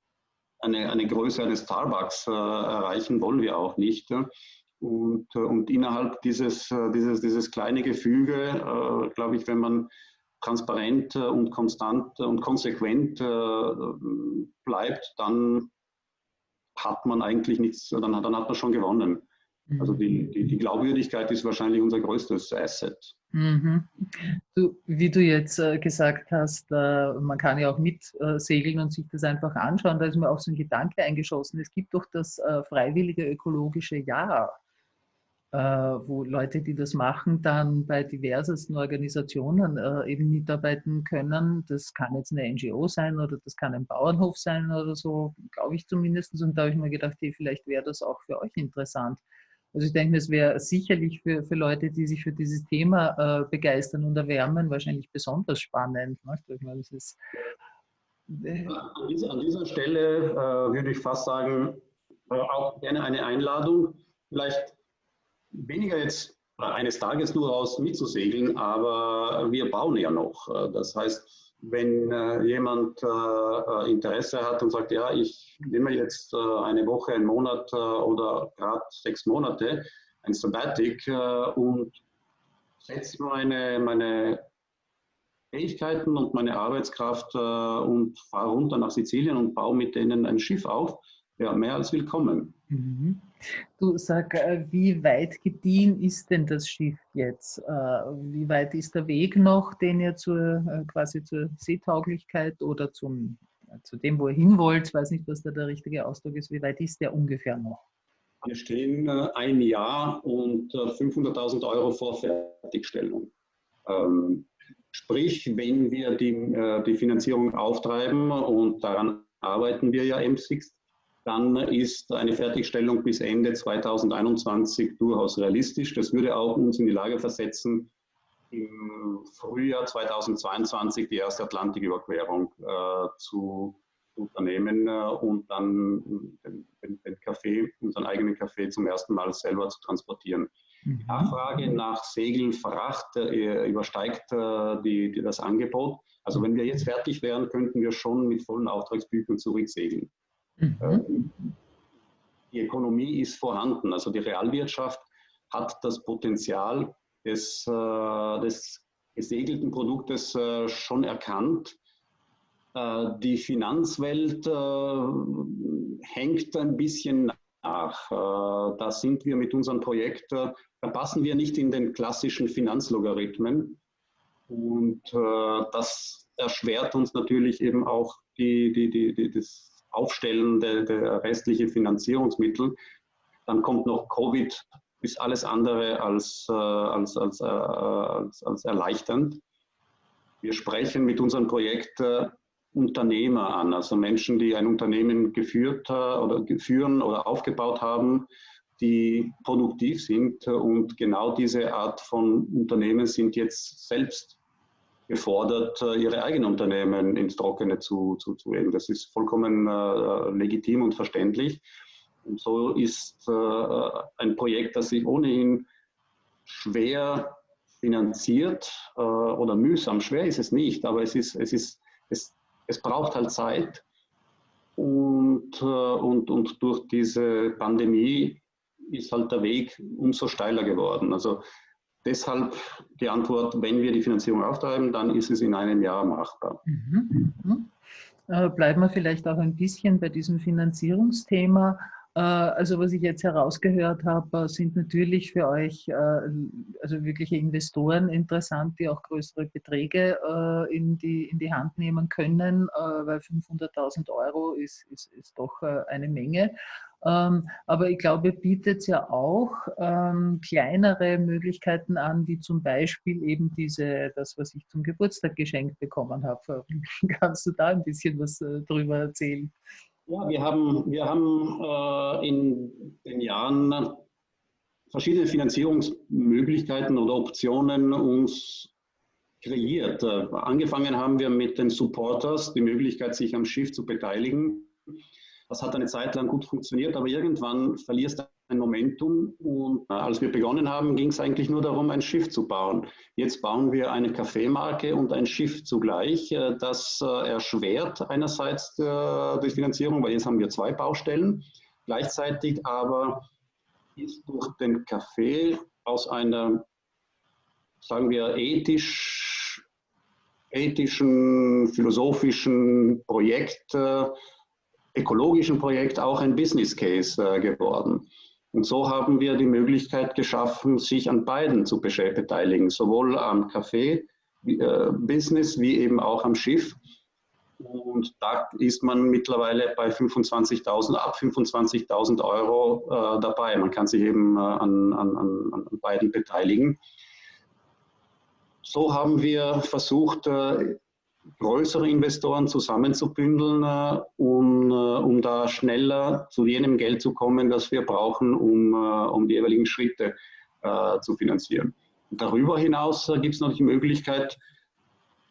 eine, eine Größe eines Starbucks äh, erreichen, wollen wir auch nicht. Und, äh, und innerhalb dieses, äh, dieses, dieses kleine Gefüge, äh, glaube ich, wenn man transparent und konstant und konsequent bleibt, dann hat man eigentlich nichts, dann, dann hat man schon gewonnen. Also die, die, die, Glaubwürdigkeit ist wahrscheinlich unser größtes Asset. Mhm. Du, wie du jetzt äh, gesagt hast, äh, man kann ja auch mitsegeln und sich das einfach anschauen. Da ist mir auch so ein Gedanke eingeschossen. Es gibt doch das freiwillige ökologische Jahr. Äh, wo Leute, die das machen, dann bei diversesten Organisationen äh, eben mitarbeiten können. Das kann jetzt eine NGO sein oder das kann ein Bauernhof sein oder so, glaube ich zumindest. Und da habe ich mir gedacht, hey, vielleicht wäre das auch für euch interessant. Also ich denke, es wäre sicherlich für, für Leute, die sich für dieses Thema äh, begeistern und erwärmen, wahrscheinlich besonders spannend. Ne? Ich meine, das ist, äh an, dieser, an, dieser, Stelle äh, würde ich fast sagen, äh, auch gerne eine Einladung. Vielleicht weniger jetzt eines Tages nur raus mitzusegeln, aber wir bauen ja noch. Das heißt, wenn äh, jemand äh, Interesse hat und sagt, ja, ich nehme jetzt äh, eine Woche, einen Monat oder gerade sechs Monate, ein Sabbatic und setze meine, meine Fähigkeiten und meine Arbeitskraft und fahre runter nach Sizilien und baue mit denen ein Schiff auf, ja, mehr als willkommen. Mhm. Du sag, äh, wie weit gediehen ist denn das Schiff jetzt? Äh, wie weit ist der Weg noch, den ihr zur, äh, quasi zur Seetauglichkeit oder zum, zu dem, wo ihr hin wollt? Ich weiß nicht, was da der richtige Ausdruck ist. Wie weit ist der ungefähr noch? Wir stehen ein Jahr und 500.000 Euro vor Fertigstellung. Ähm, sprich, wenn wir die, die Finanzierung auftreiben und daran arbeiten wir ja M6, dann ist eine Fertigstellung bis Ende 2021 durchaus realistisch. Das würde auch uns in die Lage versetzen, im Frühjahr 2022 die erste Atlantiküberquerung äh, zu unternehmen äh, und dann den, den, Kaffee, unseren eigenen Kaffee zum ersten Mal selber zu transportieren. Mhm. Die Nachfrage nach Segeln, Fracht äh, übersteigt äh, die, die, das Angebot. Also wenn wir jetzt fertig wären, könnten wir schon mit vollen Auftragsbüchern zurücksegeln. Mhm. Ähm, die Ökonomie ist vorhanden. Also die Realwirtschaft hat das Potenzial des, äh, des gesegelten Produktes äh, schon erkannt. Äh, die Finanzwelt hängt ein bisschen nach. Da sind wir mit unserem Projekt, da passen wir nicht in den klassischen Finanzlogarithmen. Und das erschwert uns natürlich eben auch die, die, die, die das aufstellen der, der restliche Finanzierungsmittel. Dann kommt noch Covid, ist alles andere als, äh, als, als, äh, als, als erleichternd. Wir sprechen mit unserem Projekt äh, Unternehmer an, also Menschen, die ein Unternehmen geführt äh, oder führen oder aufgebaut haben, die produktiv sind. Und genau diese Art von Unternehmen sind jetzt selbst gefordert, äh, ihre eigenen Unternehmen ins Trockene zu, zu, zu legen. Das ist vollkommen äh, legitim und verständlich. Und so ist äh, ein Projekt, das sich ohnehin schwer finanziert äh, oder mühsam, schwer ist es nicht, aber es, ist, es, ist, es, es braucht halt Zeit. Und, äh, und, und durch diese Pandemie ist halt der Weg umso steiler geworden. Also deshalb die Antwort, wenn wir die Finanzierung auftreiben, dann ist es in einem Jahr machbar. Mhm. Mhm. Äh, bleiben wir vielleicht auch ein bisschen bei diesem Finanzierungsthema. Äh, also was ich jetzt herausgehört habe, sind natürlich für euch äh, also wirkliche Investoren interessant, die auch größere Beträge äh, in, die, in die Hand nehmen können, weil 500.000 Euro ist, ist, ist doch eine Menge. Ähm, aber ich glaube, bietet ja auch ähm, kleinere Möglichkeiten an, wie zum Beispiel eben diese, das, was ich zum Geburtstag geschenkt bekommen habe. *laughs* Kannst du da ein bisschen was drüber erzählen? Ja, wir haben, wir haben äh, in den Jahren verschiedene Finanzierungsmöglichkeiten oder Optionen uns kreiert. Äh, angefangen haben wir mit den Supporters, die Möglichkeit, sich am Schiff zu beteiligen. Das hat eine Zeit lang gut funktioniert, aber irgendwann verlierst du ein Momentum. Und äh, als wir begonnen haben, ging es eigentlich nur darum, ein Schiff zu bauen. Jetzt bauen wir eine Kaffeemarke und ein Schiff zugleich. Äh, das äh, erschwert einerseits die Finanzierung, weil jetzt haben wir zwei Baustellen. Gleichzeitig aber ist durch den Kaffee aus einer, sagen wir, ethisch, ethischen, philosophischen Projekt, ökologischen Projekt auch ein Business Case geworden. Und so haben wir die Möglichkeit geschaffen, sich an beiden zu beteiligen, sowohl am Kaffee-Business äh, wie eben auch am Schiff. Und da ist man mittlerweile bei 25.000, ab 25.000 Euro äh, dabei. Man kann sich eben äh, an, an, an, beiden beteiligen. So haben wir versucht, äh, größere Investoren zusammenzubündeln, äh, um, äh, um da schneller zu jenem Geld zu kommen, das wir brauchen, um, äh, um die jeweiligen Schritte zu finanzieren. Darüber hinaus gibt es noch die Möglichkeit,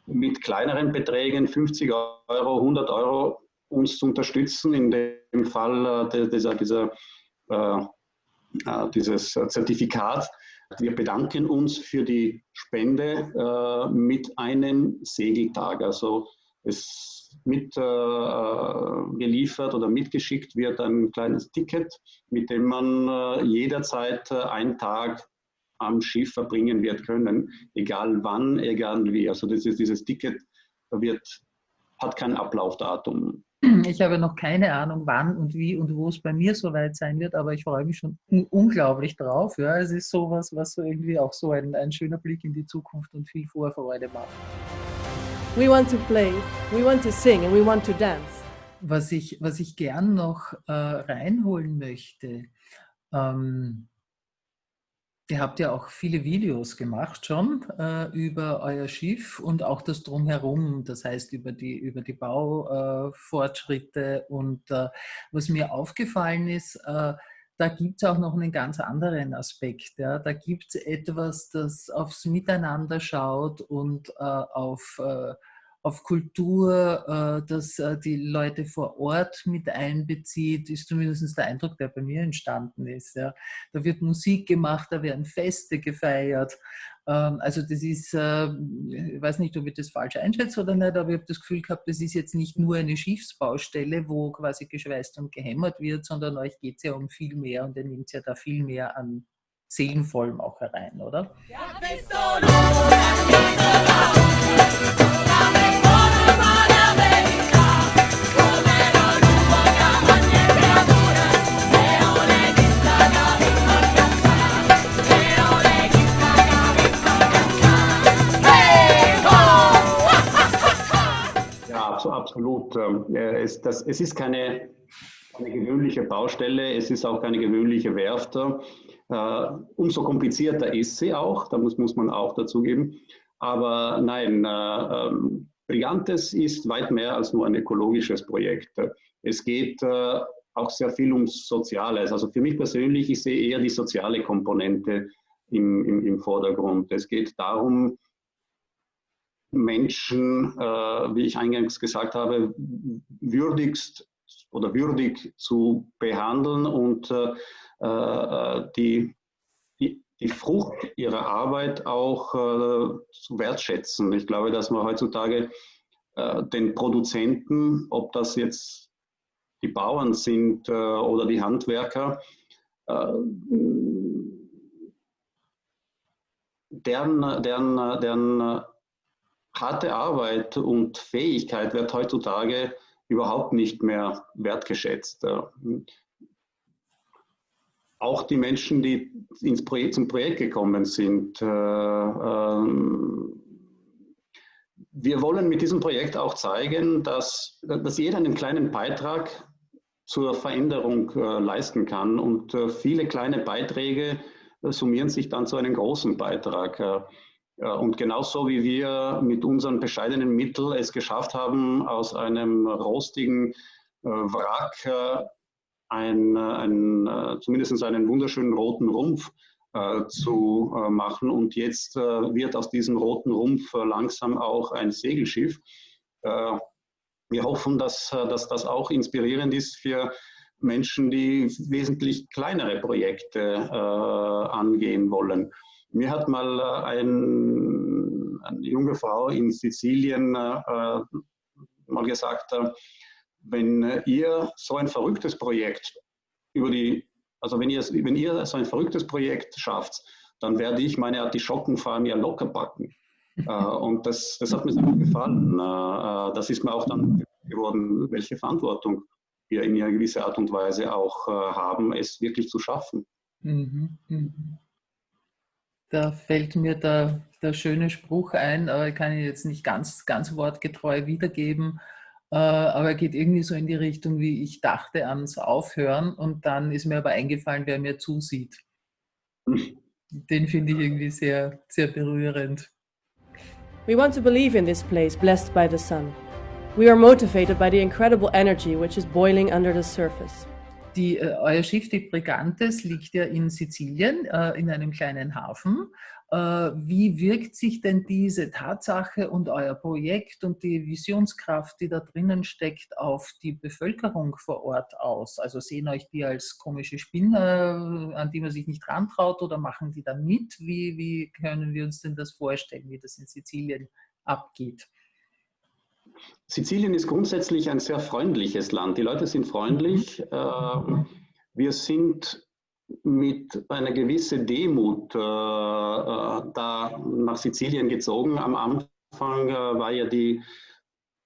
mit kleineren Beträgen, 50 Euro, 100 Euro, uns zu unterstützen, in dem Fall dieser, dieser, dieses Zertifikat wir bedanken uns für die Spende äh, mit einem Segeltag. Also es mit äh, geliefert oder mitgeschickt wird ein kleines Ticket, mit dem man äh, jederzeit äh, einen Tag am Schiff verbringen wird können, egal wann, egal wie. Also das ist, dieses Ticket wird, hat kein Ablaufdatum. *clears throat* Ich habe noch keine Ahnung, wann und wie und wo es bei mir soweit sein wird, aber ich freue mich schon unglaublich drauf. Ja, es ist sowas, was so irgendwie auch so ein, ein schöner Blick in die Zukunft und viel Vorfreude macht. We want to play, we want to sing and we want to dance. Was ich, was ich gern noch äh, reinholen möchte, ähm, Ihr habt ja auch viele Videos gemacht schon äh, über euer Schiff und auch das Drumherum, das heißt über die, über die Baufortschritte. Äh, und äh, was mir aufgefallen ist, äh, da gibt es auch noch einen ganz anderen Aspekt. Ja. Da gibt es etwas, das aufs Miteinander schaut und äh, auf äh, auf Kultur, äh, dass äh, die Leute vor Ort mit einbezieht, ist zumindest der Eindruck, der bei mir entstanden ist. Da wird Musik gemacht, da werden Feste gefeiert. Ähm, also das ist, äh, ich weiß nicht, ob ich das falsch einschätze oder nicht, aber ich habe das Gefühl gehabt, das ist jetzt nicht nur eine Schiffsbaustelle, wo quasi geschweißt und gehämmert wird, sondern euch geht es ja um viel mehr und ihr nehmt ja da viel mehr an seelenvollem auch herein, oder? Ja, absolut. Ähm, es, das, es ist keine, eine gewöhnliche Baustelle, es ist auch keine gewöhnliche Werft. Äh, umso komplizierter ist sie auch, da muss, muss man auch dazugeben. Aber nein, äh, ähm, Brigantes ist weit mehr als nur ein ökologisches Projekt. Es geht äh, auch sehr viel ums Soziales. Also für mich persönlich, ich sehe eher die soziale Komponente im, im, im Vordergrund. Es geht darum, Menschen, äh, wie ich eingangs gesagt habe, würdigst oder würdig zu behandeln und äh, äh die, die, die, Frucht ihrer Arbeit auch äh, zu wertschätzen. Ich glaube, dass man heutzutage äh, den Produzenten, ob das jetzt die Bauern sind äh, oder die Handwerker, deren, deren, deren harte Arbeit und Fähigkeit wird heutzutage überhaupt nicht mehr wertgeschätzt. Auch die Menschen, die ins Projekt, zum Projekt gekommen sind. Äh, ähm, wir wollen mit diesem Projekt auch zeigen, dass, dass jeder einen kleinen Beitrag zur Veränderung äh, leisten kann. Und äh, viele kleine Beiträge summieren sich dann zu einem großen Beitrag. Und genauso wie wir mit unseren bescheidenen Mitteln es geschafft haben, aus einem rostigen äh, Wrack äh, ein, ein, zumindest einen wunderschönen roten Rumpf äh, zu äh, machen. Und jetzt äh, wird aus diesem roten Rumpf äh, langsam auch ein Segelschiff. wir hoffen, dass, dass das auch inspirierend ist für Menschen, die wesentlich kleinere Projekte angehen wollen. Mir hat mal äh, ein, eine junge Frau in Sizilien äh, mal gesagt, äh, wenn ihr so ein verrücktes Projekt über die, also wenn ihr, wenn ihr so ein verrücktes Projekt schafft, dann werde ich meine Artischockenfarm ja locker backen. *laughs* und das, das hat mir sehr gut gefallen. das ist mir auch dann geworden, welche Verantwortung wir in einer gewissen Art und Weise auch haben, es wirklich zu schaffen. Mhm. Mhm. Da fällt mir der, der schöne Spruch ein, aber ich kann ihn jetzt nicht ganz, ganz wortgetreu wiedergeben, äh, aber er geht irgendwie so in die Richtung, wie ich dachte ans Aufhören und dann ist mir aber eingefallen, wer mir zusieht. Den finde ich irgendwie sehr, sehr berührend. We want to believe in this place blessed by the sun. We are motivated by the incredible energy which is boiling under the surface. Die, äh, euer Schiff, die Brigantes, liegt ja in Sizilien, äh, in einem kleinen Hafen. Äh, wie wirkt sich denn diese Tatsache und euer Projekt und die Visionskraft, die da drinnen steckt, auf die Bevölkerung vor Ort aus? Also sehen euch die als komische Spinner, an die man sich nicht rantraut oder machen die da mit? Wie, wie können wir uns denn das vorstellen, wie das in Sizilien abgeht? Sizilien ist grundsätzlich ein sehr freundliches Land. Die Leute sind freundlich. Mhm. Ähm, wir sind mit einer gewissen Demut äh, äh, da nach Sizilien gezogen. Am Anfang äh, war ja die,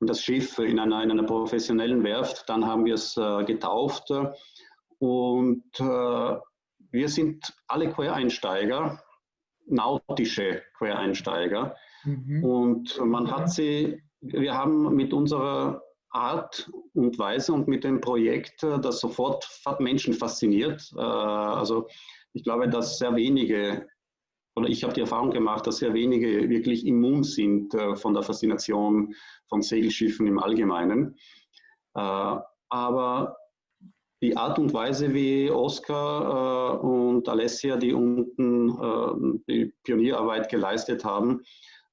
das Schiff in einer, in einer professionellen Werft. Dann haben wir es getauft. Und wir sind alle Quereinsteiger, nautische Quereinsteiger. Mhm. Und man hat sie wir haben mit unserer Art und Weise und mit dem Projekt äh, das sofort Menschen fasziniert. Äh, also ich glaube, dass sehr wenige, oder ich habe die Erfahrung gemacht, dass sehr wenige wirklich immun sind äh, von der Faszination von Segelschiffen im Allgemeinen. Aber die Art und Weise, wie Oscar und Alessia, die unten die Pionierarbeit geleistet haben,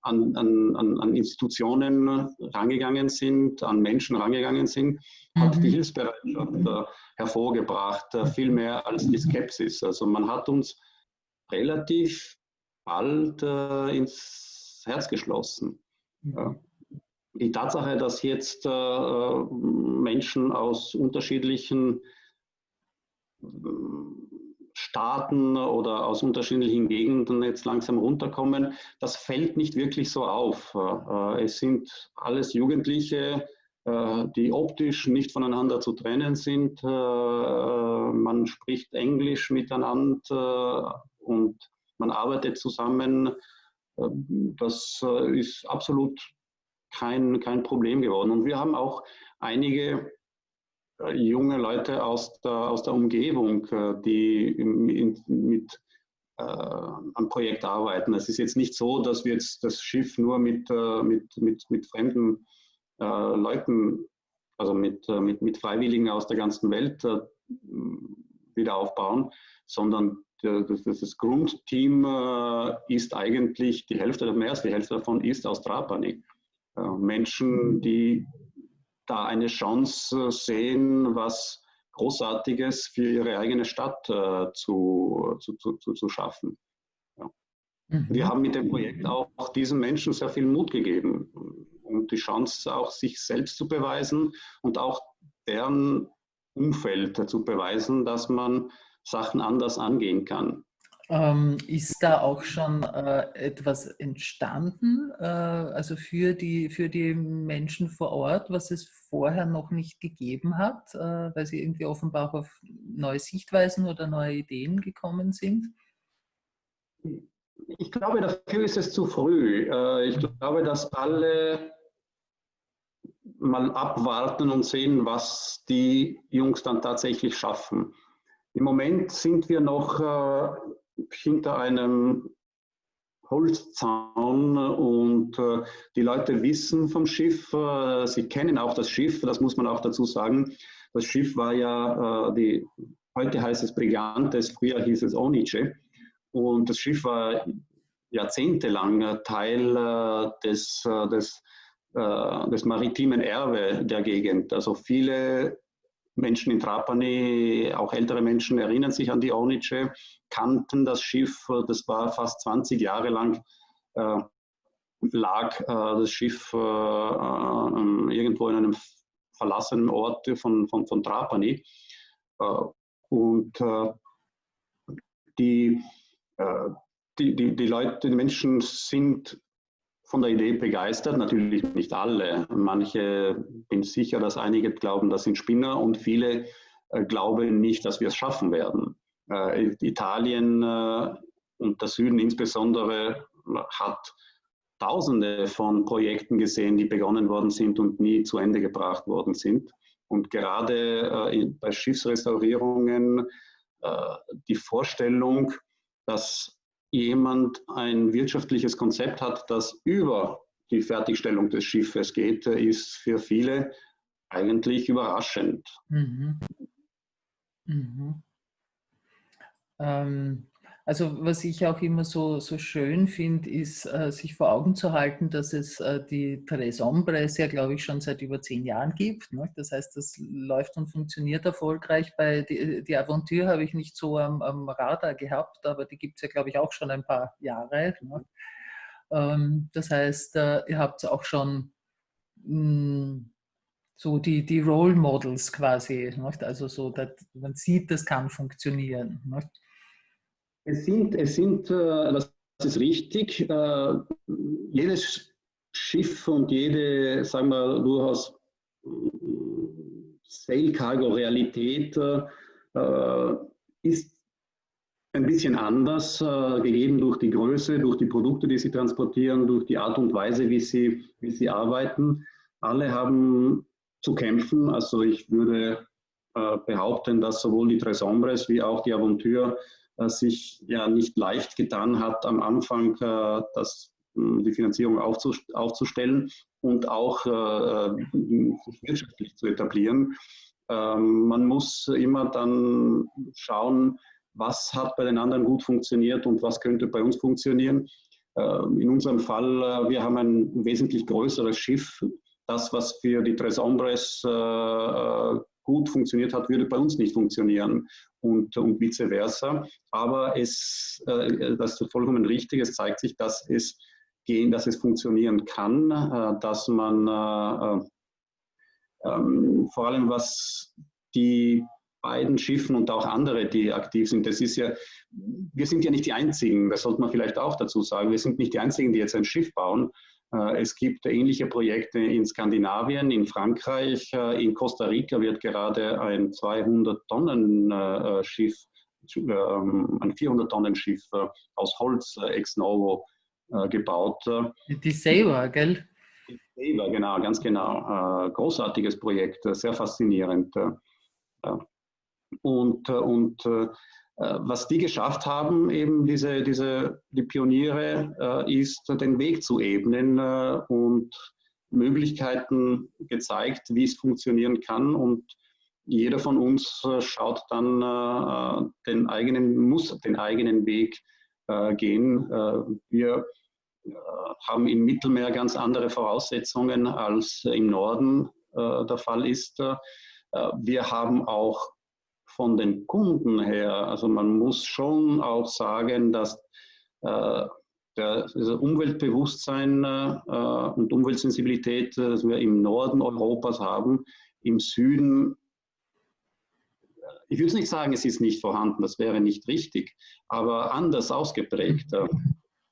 an, an, an Institutionen rangegangen sind, an Menschen rangegangen sind, hat die mhm. Hilfsbereitschaft äh, hervorgebracht, äh, viel mehr als die Skepsis. Also man hat uns relativ bald äh, ins Herz geschlossen. Mhm. Die Tatsache, dass jetzt äh, Menschen aus unterschiedlichen Staaten oder aus unterschiedlichen Gegenden jetzt langsam runterkommen, das fällt nicht wirklich so auf. Äh, es sind alles Jugendliche, äh, die optisch nicht voneinander zu trennen sind. Äh, man spricht Englisch miteinander und man arbeitet zusammen. Das ist absolut kein, kein Problem geworden. Und wir haben auch einige junge Leute aus der, aus der Umgebung, äh, die in, mit äh, am Projekt arbeiten. Es ist jetzt nicht so, dass wir jetzt das Schiff nur mit, äh, mit, mit, mit fremden äh, Leuten, also mit, äh, mit, mit Freiwilligen aus der ganzen Welt wieder aufbauen, sondern das, das Grundteam ist eigentlich die Hälfte, mehr als die Hälfte davon ist aus Trapani. Menschen, die da eine Chance sehen, was Großartiges für ihre eigene Stadt äh, zu, zu, zu, zu schaffen. Ja. Mhm. Wir haben mit dem Projekt auch, auch diesen Menschen sehr viel Mut gegeben und die Chance auch sich selbst zu beweisen und auch deren Umfeld zu beweisen, dass man Sachen anders angehen kann. Ähm, ist da auch schon äh, etwas entstanden, äh, also für die, für die Menschen vor Ort, was es vorher noch nicht gegeben hat, äh, weil sie irgendwie offenbar auch auf neue Sichtweisen oder neue Ideen gekommen sind? Ich glaube, dafür ist es zu früh. Äh, ich glaube, dass alle mal abwarten und sehen, was die Jungs dann tatsächlich schaffen. Im Moment sind wir noch äh, hinter einem Holzzaun und äh, die Leute wissen vom Schiff, äh, sie kennen auch das Schiff, das muss man auch dazu sagen. Das Schiff war ja, äh, die, heute heißt es Brigantes, früher hieß es Onice und das Schiff war jahrzehntelang Teil äh, des, äh, des, äh, des maritimen Erbe der Gegend. Also viele Menschen in Trapani, auch ältere Menschen erinnern sich an die Ornice, kannten das Schiff, das war fast 20 Jahre lang, äh, lag äh, das Schiff äh, äh irgendwo in einem verlassenen Ort von, von, von Trapani. Äh, und äh, die, die, die, die Leute, die Menschen sind von der Idee begeistert, natürlich nicht alle. Manche, bin sicher, dass einige glauben, das sind Spinner und viele äh, glauben nicht, dass wir es schaffen werden. Äh, Italien äh, und der Süden insbesondere hat Tausende von Projekten gesehen, die begonnen worden sind und nie zu Ende gebracht worden sind. Und gerade äh, bei Schiffsrestaurierungen äh, die Vorstellung, dass jemand ein wirtschaftliches Konzept hat, das über die Fertigstellung des Schiffes geht, ist für viele eigentlich überraschend. Mhm. Mhm. Ähm, also was ich auch immer so, so schön finde, ist, äh, sich vor Augen zu halten, dass es äh, die Tres Hombres ja, glaube ich, schon seit über zehn Jahren gibt. Ne? Das heißt, das läuft und funktioniert erfolgreich. Bei die, die Aventur habe ich nicht so am, am Radar gehabt, aber die gibt es ja, glaube ich, auch schon ein paar Jahre. Ne? Ähm, das heißt, äh, ihr habt auch schon mh, hm, so die, die Role Models quasi. Nicht? Also so, man sieht, das kann funktionieren. Nicht? Es sind, es sind äh, das ist richtig, äh, jedes Schiff und jede, sagen wir, durchaus äh, Sail Cargo Realität ist ein bisschen anders, gegeben durch die Größe, durch die Produkte, die sie transportieren, durch die Art und Weise, wie sie, wie sie arbeiten. Alle haben zu kämpfen. Also ich würde behaupten, dass sowohl die Tres Hombres wie auch die Aventur sich ja nicht leicht getan hat, am Anfang äh, das, hm, die Finanzierung aufzustellen und auch äh, wirtschaftlich zu etablieren. Ähm, man muss immer dann schauen, was hat bei den anderen gut funktioniert und was könnte bei uns funktionieren. Ähm, in unserem Fall, äh, wir haben ein wesentlich größeres Schiff. Das, was für die Tres Hombres gut funktioniert hat, würde bei uns nicht funktionieren und, und vice versa. Aber es, äh, das ist vollkommen richtig. Es zeigt sich, dass es gehen, dass es funktionieren kann, äh, dass man äh, ähm, vor allem was die beiden Schiffen und auch andere, die aktiv sind. Das ist ja, wir sind ja nicht die Einzigen, das sollte man vielleicht auch dazu sagen. Wir sind nicht die Einzigen, die jetzt ein Schiff bauen. Äh, es gibt ähnliche Projekte in Skandinavien, in Frankreich, äh, in Costa Rica wird gerade ein 200-Tonnen-Schiff, äh, ähm, ein 400-Tonnen-Schiff aus Holz ex novo gebaut. Die Saber, gell? Weber, genau, ganz genau. Großartiges Projekt, sehr faszinierend. Und, und was die geschafft haben, eben diese, diese, die Pioniere, ist den Weg zu ebnen und Möglichkeiten gezeigt, wie es funktionieren kann. Und jeder von uns schaut dann den eigenen, muss den eigenen Weg gehen. Wir äh, haben im Mittelmeer ganz andere Voraussetzungen als im Norden äh, der Fall ist. Äh, wir haben auch von den Kunden her, also man muss schon auch sagen, dass der, das Umweltbewusstsein und Umweltsensibilität, das wir im Norden Europas haben, im Süden ich würde nicht sagen, es ist nicht vorhanden, das wäre nicht richtig, aber anders ausgeprägt.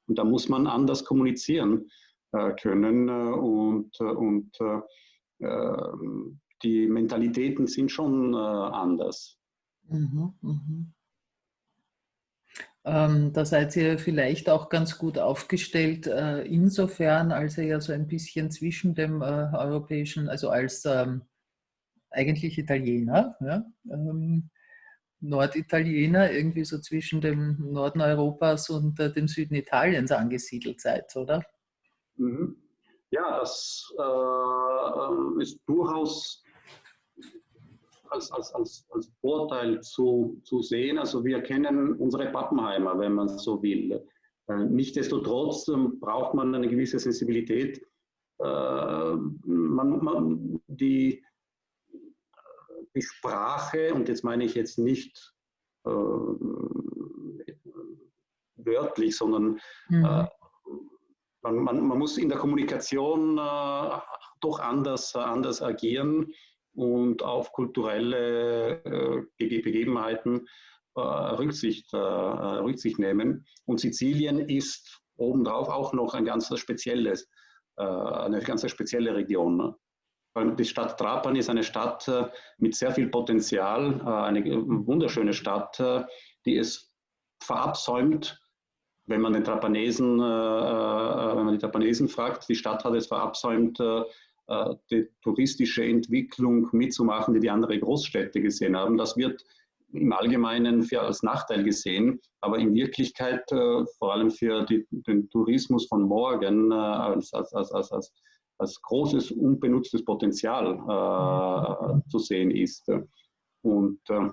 Und da muss man anders kommunizieren äh, können äh, und, äh, und die Mentalitäten sind schon anders. Mhm, mhm. Ähm, da seid ihr vielleicht auch ganz gut aufgestellt, äh, insofern, als ihr ja so ein bisschen zwischen dem äh, europäischen, also als ähm, eigentlich Italiener, ja, ähm, Norditaliener, irgendwie so zwischen dem Norden Europas und äh, dem Süden Italiens angesiedelt seid, oder? Mhm. Ja, das äh, ist durchaus als, als, als, als Vorteil zu, zu sehen. Also wir kennen unsere Pappenheimer, wenn man so will. Äh, Nichtsdestotrotz ähm, braucht man eine gewisse Sensibilität. Äh, man, man, die, die Sprache, und jetzt meine ich jetzt nicht äh, wörtlich, sondern mhm. äh, man, man, man, muss in der Kommunikation äh, doch anders, anders agieren und auf kulturelle äh, Begebenheiten äh, Rücksicht, äh, Rücksicht nehmen. Und Sizilien ist obendrauf auch noch ein ganz spezielles, eine ganz spezielle Region. Ne? Die Stadt Trapani ist eine Stadt mit sehr viel Potenzial, eine wunderschöne Stadt, die es verabsäumt, wenn man den Trapanesen, wenn man die Trapanesen fragt, die Stadt hat es verabsäumt, die touristische Entwicklung mitzumachen, die die andere Großstädte gesehen haben. Das wird im Allgemeinen für als Nachteil gesehen, aber in Wirklichkeit vor allem für die, den Tourismus von morgen als, als, als, als als großes unbenutztes Potenzial äh, zu sehen ist. Und, äh,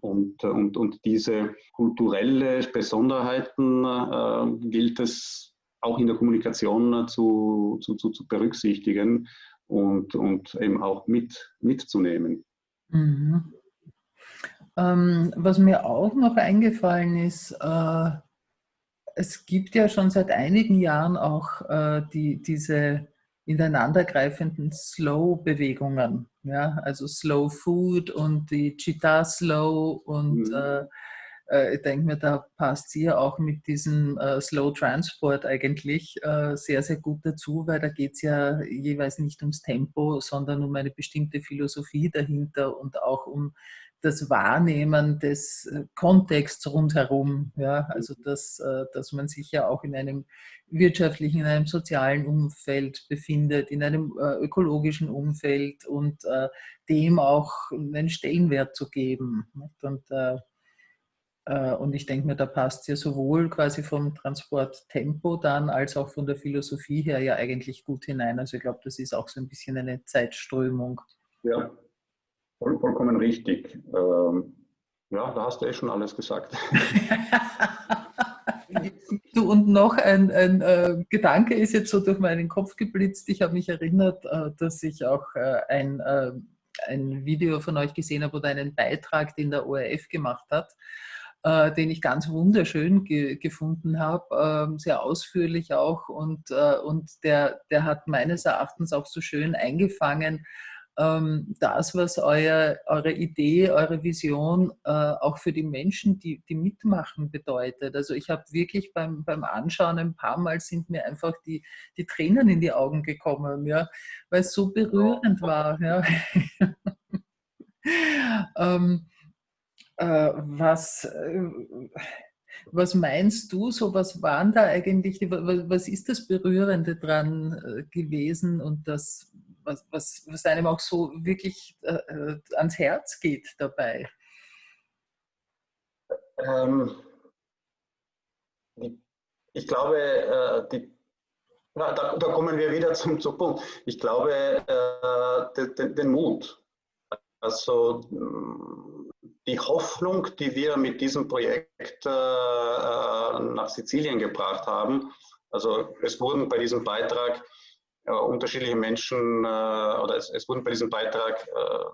und, und, und diese kulturelle Besonderheiten äh, gilt es auch in der Kommunikation zu, zu, zu, zu berücksichtigen und, und eben auch mit, mitzunehmen. Mhm. Ähm, was mir auch noch eingefallen ist, äh, es gibt ja schon seit einigen Jahren auch äh, die, diese ineinandergreifenden Slow-Bewegungen. Ja? Also Slow Food und die Cheetah Slow und mhm. äh, äh, ich denke mir, da passt sie ja auch mit diesem äh, Slow Transport eigentlich äh, sehr, sehr gut dazu, weil da geht es ja jeweils nicht ums Tempo, sondern um eine bestimmte Philosophie dahinter und auch um das Wahrnehmen des äh, Kontexts rundherum. Ja? Also, dass, äh, dass man sich ja auch in einem wirtschaftlichen, in einem sozialen Umfeld befindet, in einem äh, ökologischen Umfeld und dem auch einen Stellenwert zu geben. Und, und ich denke mir, da passt ja sowohl quasi vom Transporttempo dann als auch von der Philosophie her ja eigentlich gut hinein. Also ich glaube, das ist auch so ein bisschen eine Zeitströmung. Ja, Voll, vollkommen richtig. Ähm, ja, da hast du eh schon alles gesagt. *laughs* du, und noch ein, ein äh, Gedanke ist jetzt so durch meinen Kopf geblitzt. Ich habe mich erinnert, äh, dass ich auch äh, ein, äh, ein Video von euch gesehen habe oder einen Beitrag, den der ORF gemacht hat, äh, den ich ganz wunderschön ge gefunden habe, ähm, sehr ausführlich auch. Und, äh, und der, der hat meines Erachtens auch so schön eingefangen, ähm, das, was euer, eure Idee, eure Vision äh, auch für die Menschen, die, die mitmachen, bedeutet. Also ich habe wirklich beim, beim Anschauen ein paar Mal sind mir einfach die, die Tränen in die Augen gekommen, ja, weil es so berührend war. Ja. *laughs* ähm, äh, was, äh, was meinst du, so was waren da eigentlich, was ist das Berührende dran äh, gewesen und das, was, was, was einem auch so wirklich äh, äh ans Herz geht dabei? Ähm, ich glaube, äh, die, da, da, kommen wir wieder zum, zum Punkt. Ich glaube, äh, den, den Mut. Also die Hoffnung, die wir mit diesem Projekt äh, nach Sizilien gebracht haben. Also es wurden bei diesem Beitrag äh, unterschiedliche Menschen äh, oder es, es, wurden bei diesem Beitrag äh,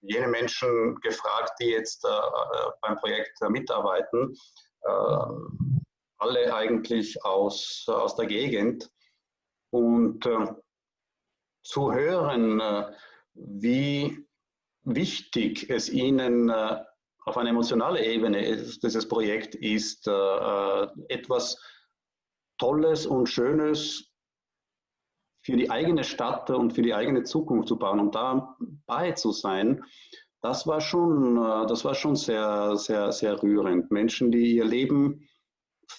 jene Menschen gefragt, die jetzt äh, äh, beim Projekt mitarbeiten, alle eigentlich aus, aus der Gegend. Und zu hören, wie wichtig es ihnen auf einer emotionalen Ebene dieses Projekt ist, äh, etwas Tolles und Schönes für die eigene Stadt und für die eigene Zukunft zu bauen und dabei zu sein, das war schon, äh, das war schon sehr, sehr, sehr rührend. Menschen, die ihr Leben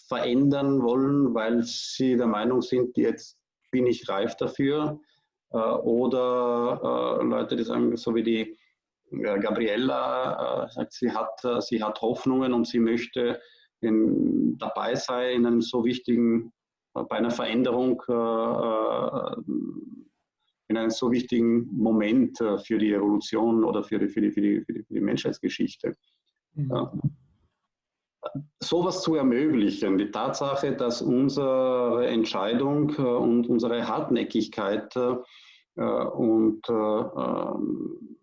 verändern wollen, weil sie der Meinung sind, jetzt bin ich reif dafür. Äh, oder Leute, die sagen, so wie die Gabriella äh, sagt, sie hat, äh, sie hat Hoffnungen und sie möchte in, dabei sein in einem so wichtigen, äh, bei einer Veränderung, in einem so wichtigen Moment für die Evolution oder für die, für die, für die, für die, für die Menschheitsgeschichte. Mhm. Ja. Sowas zu ermöglichen, die Tatsache, dass unsere Entscheidung und unsere Hartnäckigkeit und ähm,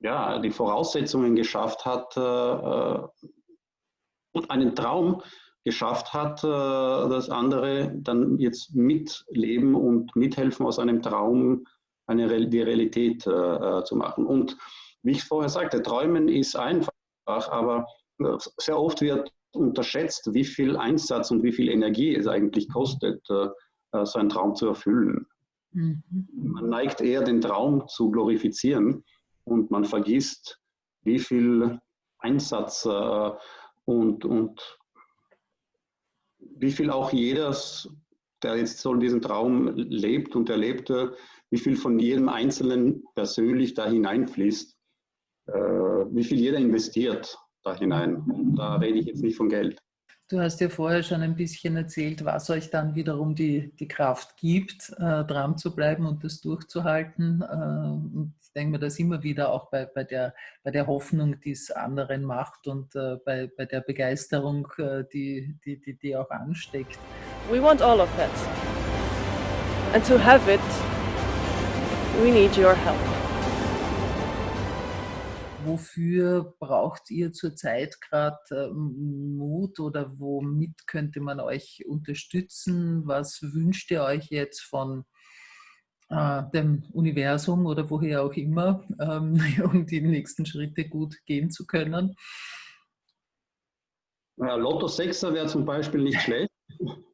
ja, die Voraussetzungen geschafft hat äh, äh, und einen Traum geschafft hat, äh, dass andere dann jetzt mitleben und mithelfen, aus einem Traum eine, die Realität zu machen. Und wie ich vorher sagte, Träumen ist einfach, aber sehr oft wird unterschätzt, wie viel Einsatz und wie viel Energie es eigentlich kostet, so einen Traum zu erfüllen. Mhm. Man neigt eher den Traum zu glorifizieren und man vergisst, wie viel Einsatz äh, und, und wie viel auch jeder, der jetzt so diesen Traum lebt und erlebte, wie viel von jedem Einzelnen persönlich da hineinfließt, äh, wie viel jeder investiert da hinein. Und da rede ich jetzt nicht von Geld. Du hast ja vorher schon ein bisschen erzählt, was euch dann wiederum die, die Kraft gibt, äh, dran zu bleiben und das durchzuhalten. Äh, und ich denke mir das immer wieder auch bei, bei, der, bei der Hoffnung, die es anderen macht und äh, bei, bei der Begeisterung, äh, die, die, die, die auch ansteckt. We want all of that. And to have it, we need your help wofür braucht ihr zurzeit gerade äh, Mut oder womit könnte man euch unterstützen? Was wünscht ihr euch jetzt von äh, dem Universum oder woher auch immer, ähm, *laughs* um die nächsten Schritte gut gehen zu können? Lotto 6er wäre zum Beispiel nicht schlecht. *laughs*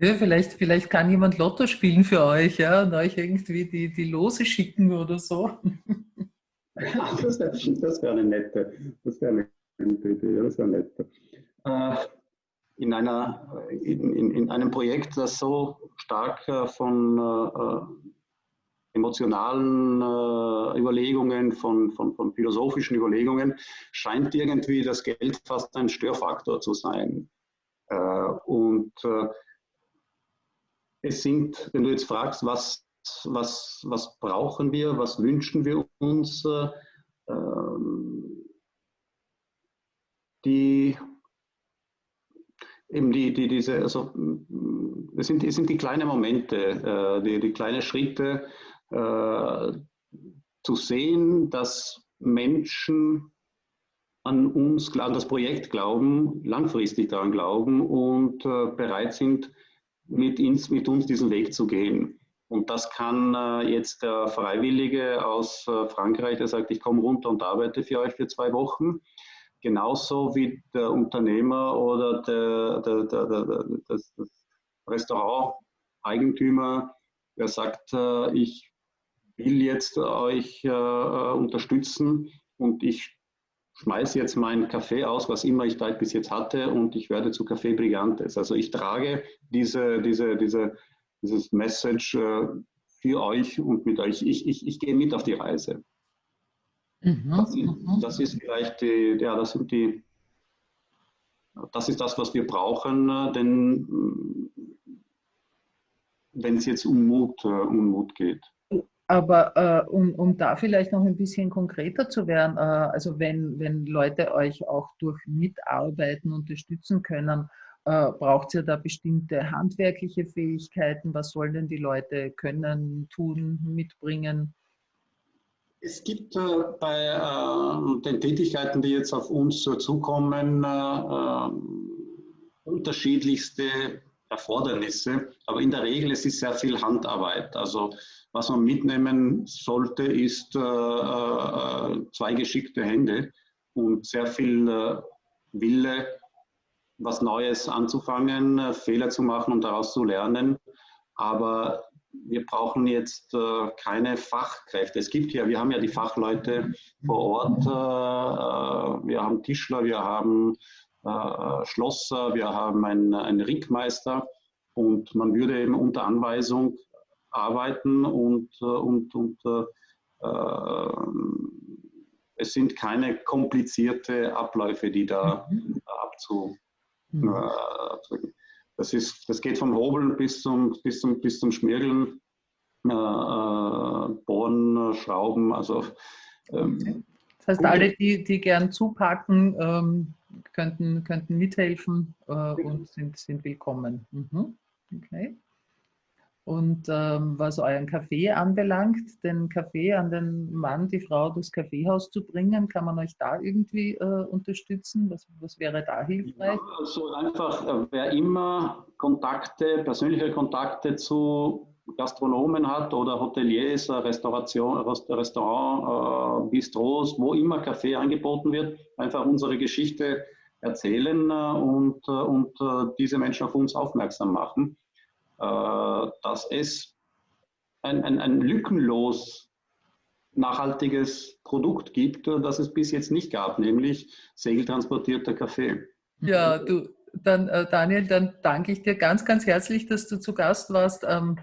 Ja, vielleicht, vielleicht kann jemand Lotto spielen für euch ja, und euch irgendwie die, die Lose schicken oder so. *laughs* *laughs* das wäre wär eine nette, das wäre eine Idee, das wäre nett. Äh, in, einer, in, in, in, einem Projekt, das so stark äh, von äh, emotionalen äh, Überlegungen, von, von, von philosophischen Überlegungen, scheint irgendwie das Geld fast ein Störfaktor zu sein. Äh, und äh, es sind, wenn du jetzt fragst, was was, was brauchen wir, was wünschen wir uns. Ähm, die eben die, die, diese, also es sind, es sind die kleinen Momente, äh, die, die kleinen Schritte äh, zu sehen, dass Menschen an uns, an das Projekt glauben, langfristig daran glauben und äh, bereit sind, mit, ins, mit uns diesen Weg zu gehen. Und das kann äh, jetzt der Freiwillige aus äh, Frankreich, der sagt, ich komme runter und arbeite für euch für zwei Wochen. Genauso wie der Unternehmer oder der, der, der, der das, das Restaurant-Eigentümer, der sagt, äh, ich will jetzt euch äh, unterstützen und ich schmeiße jetzt meinen Kaffee aus, was immer ich da bis jetzt hatte, und ich werde zu Kaffee Brigantes. Also ich trage diese, diese, diese, dieses Message äh, für euch und mit euch. Ich, ich, ich gehe mit auf die Reise. Mhm. Das, ist, mhm. das, ist, vielleicht die, ja, das sind die, das ist das, was wir brauchen, äh, denn äh, wenn es jetzt um Mut, um Mut geht. Aber äh, um, um da vielleicht noch ein bisschen konkreter zu werden, äh, also wenn, wenn Leute euch auch durch Mitarbeiten unterstützen können, äh, braucht es ja da bestimmte handwerkliche Fähigkeiten. Was sollen denn die Leute können, tun, mitbringen? Es gibt äh, bei äh, den Tätigkeiten, die jetzt auf uns zukommen, äh, unterschiedlichste Erfordernisse, aber in der Regel es ist sehr viel Handarbeit. Also was man mitnehmen sollte, ist äh, äh, zwei geschickte Hände und sehr viel äh, Wille, was Neues anzufangen, äh, Fehler zu machen und daraus zu lernen. Aber wir brauchen jetzt äh, keine Fachkräfte. Es gibt ja, wir haben ja die Fachleute vor Ort. Äh, wir haben Tischler, wir haben Schlosser, wir haben einen, einen Rickmeister und man würde eben unter Anweisung arbeiten und, und, und äh, äh, es sind keine komplizierte Abläufe, die da mhm. abzu. Mhm. Äh, das, ist, das geht vom Hobeln bis zum, bis zum, bis zum Schmirgeln, äh, Bohren, Schrauben. Also, ähm, das heißt, alle, die, die gern zupacken, ähm, könnten, könnten mithelfen äh, und sind, sind willkommen. Mhm. Okay. Und ähm, was euren Kaffee anbelangt, den Kaffee an den Mann, die Frau, das Kaffeehaus zu bringen, kann man euch da irgendwie äh, unterstützen? Was, was wäre da hilfreich? Ja, also einfach, äh, wer immer Kontakte, persönliche Kontakte zu Gastronomen hat oder Hoteliers, Restauration, Restaurant, äh, Bistros, wo immer Kaffee angeboten wird, einfach unsere Geschichte erzählen äh, und, äh, und äh, diese Menschen auf uns aufmerksam machen. Äh, dass es ein, ein, ein lückenlos nachhaltiges Produkt gibt, das es bis jetzt nicht gab, nämlich segeltransportierter Kaffee. Ja, du, dann Daniel, dann danke ich dir ganz, ganz herzlich, dass du zu Gast warst. Ähm,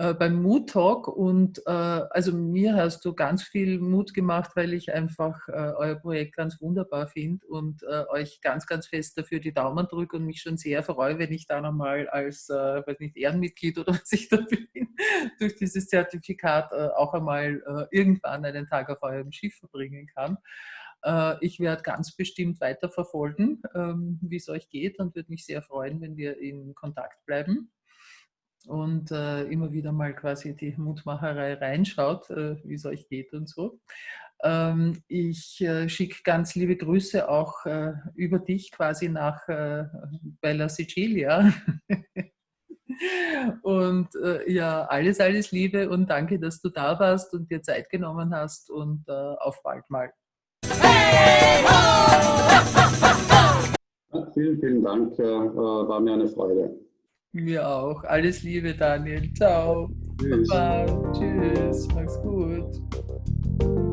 äh, beim Mood Talk und äh, also mir hast du ganz viel Mut gemacht, weil ich einfach äh, euer Projekt ganz wunderbar finde und äh, euch ganz, ganz fest dafür die Daumen drücke und mich schon sehr freue, wenn ich da nochmal als, äh, weiß nicht, Ehrenmitglied oder *laughs* was ich da bin, durch dieses Zertifikat auch einmal irgendwann einen Tag auf eurem Schiff verbringen kann. Ich werde ganz bestimmt weiterverfolgen, ähm, wie es euch geht und würde mich sehr freuen, wenn wir in Kontakt bleiben und äh, immer wieder mal quasi die Mutmacherei reinschaut, äh, wie es euch geht und so. Ähm, ich äh, schicke ganz liebe Grüße auch äh, über dich quasi nach äh, Bella Sicilia. *laughs* und äh, ja, alles, alles Liebe und danke, dass du da warst und dir Zeit genommen hast und auf bald mal. Hey, vielen, vielen Dank, war mir eine Freude. Mir auch. Alles Liebe, Daniel. Ciao. Tschüss. Baba. Tschüss. Mach's gut.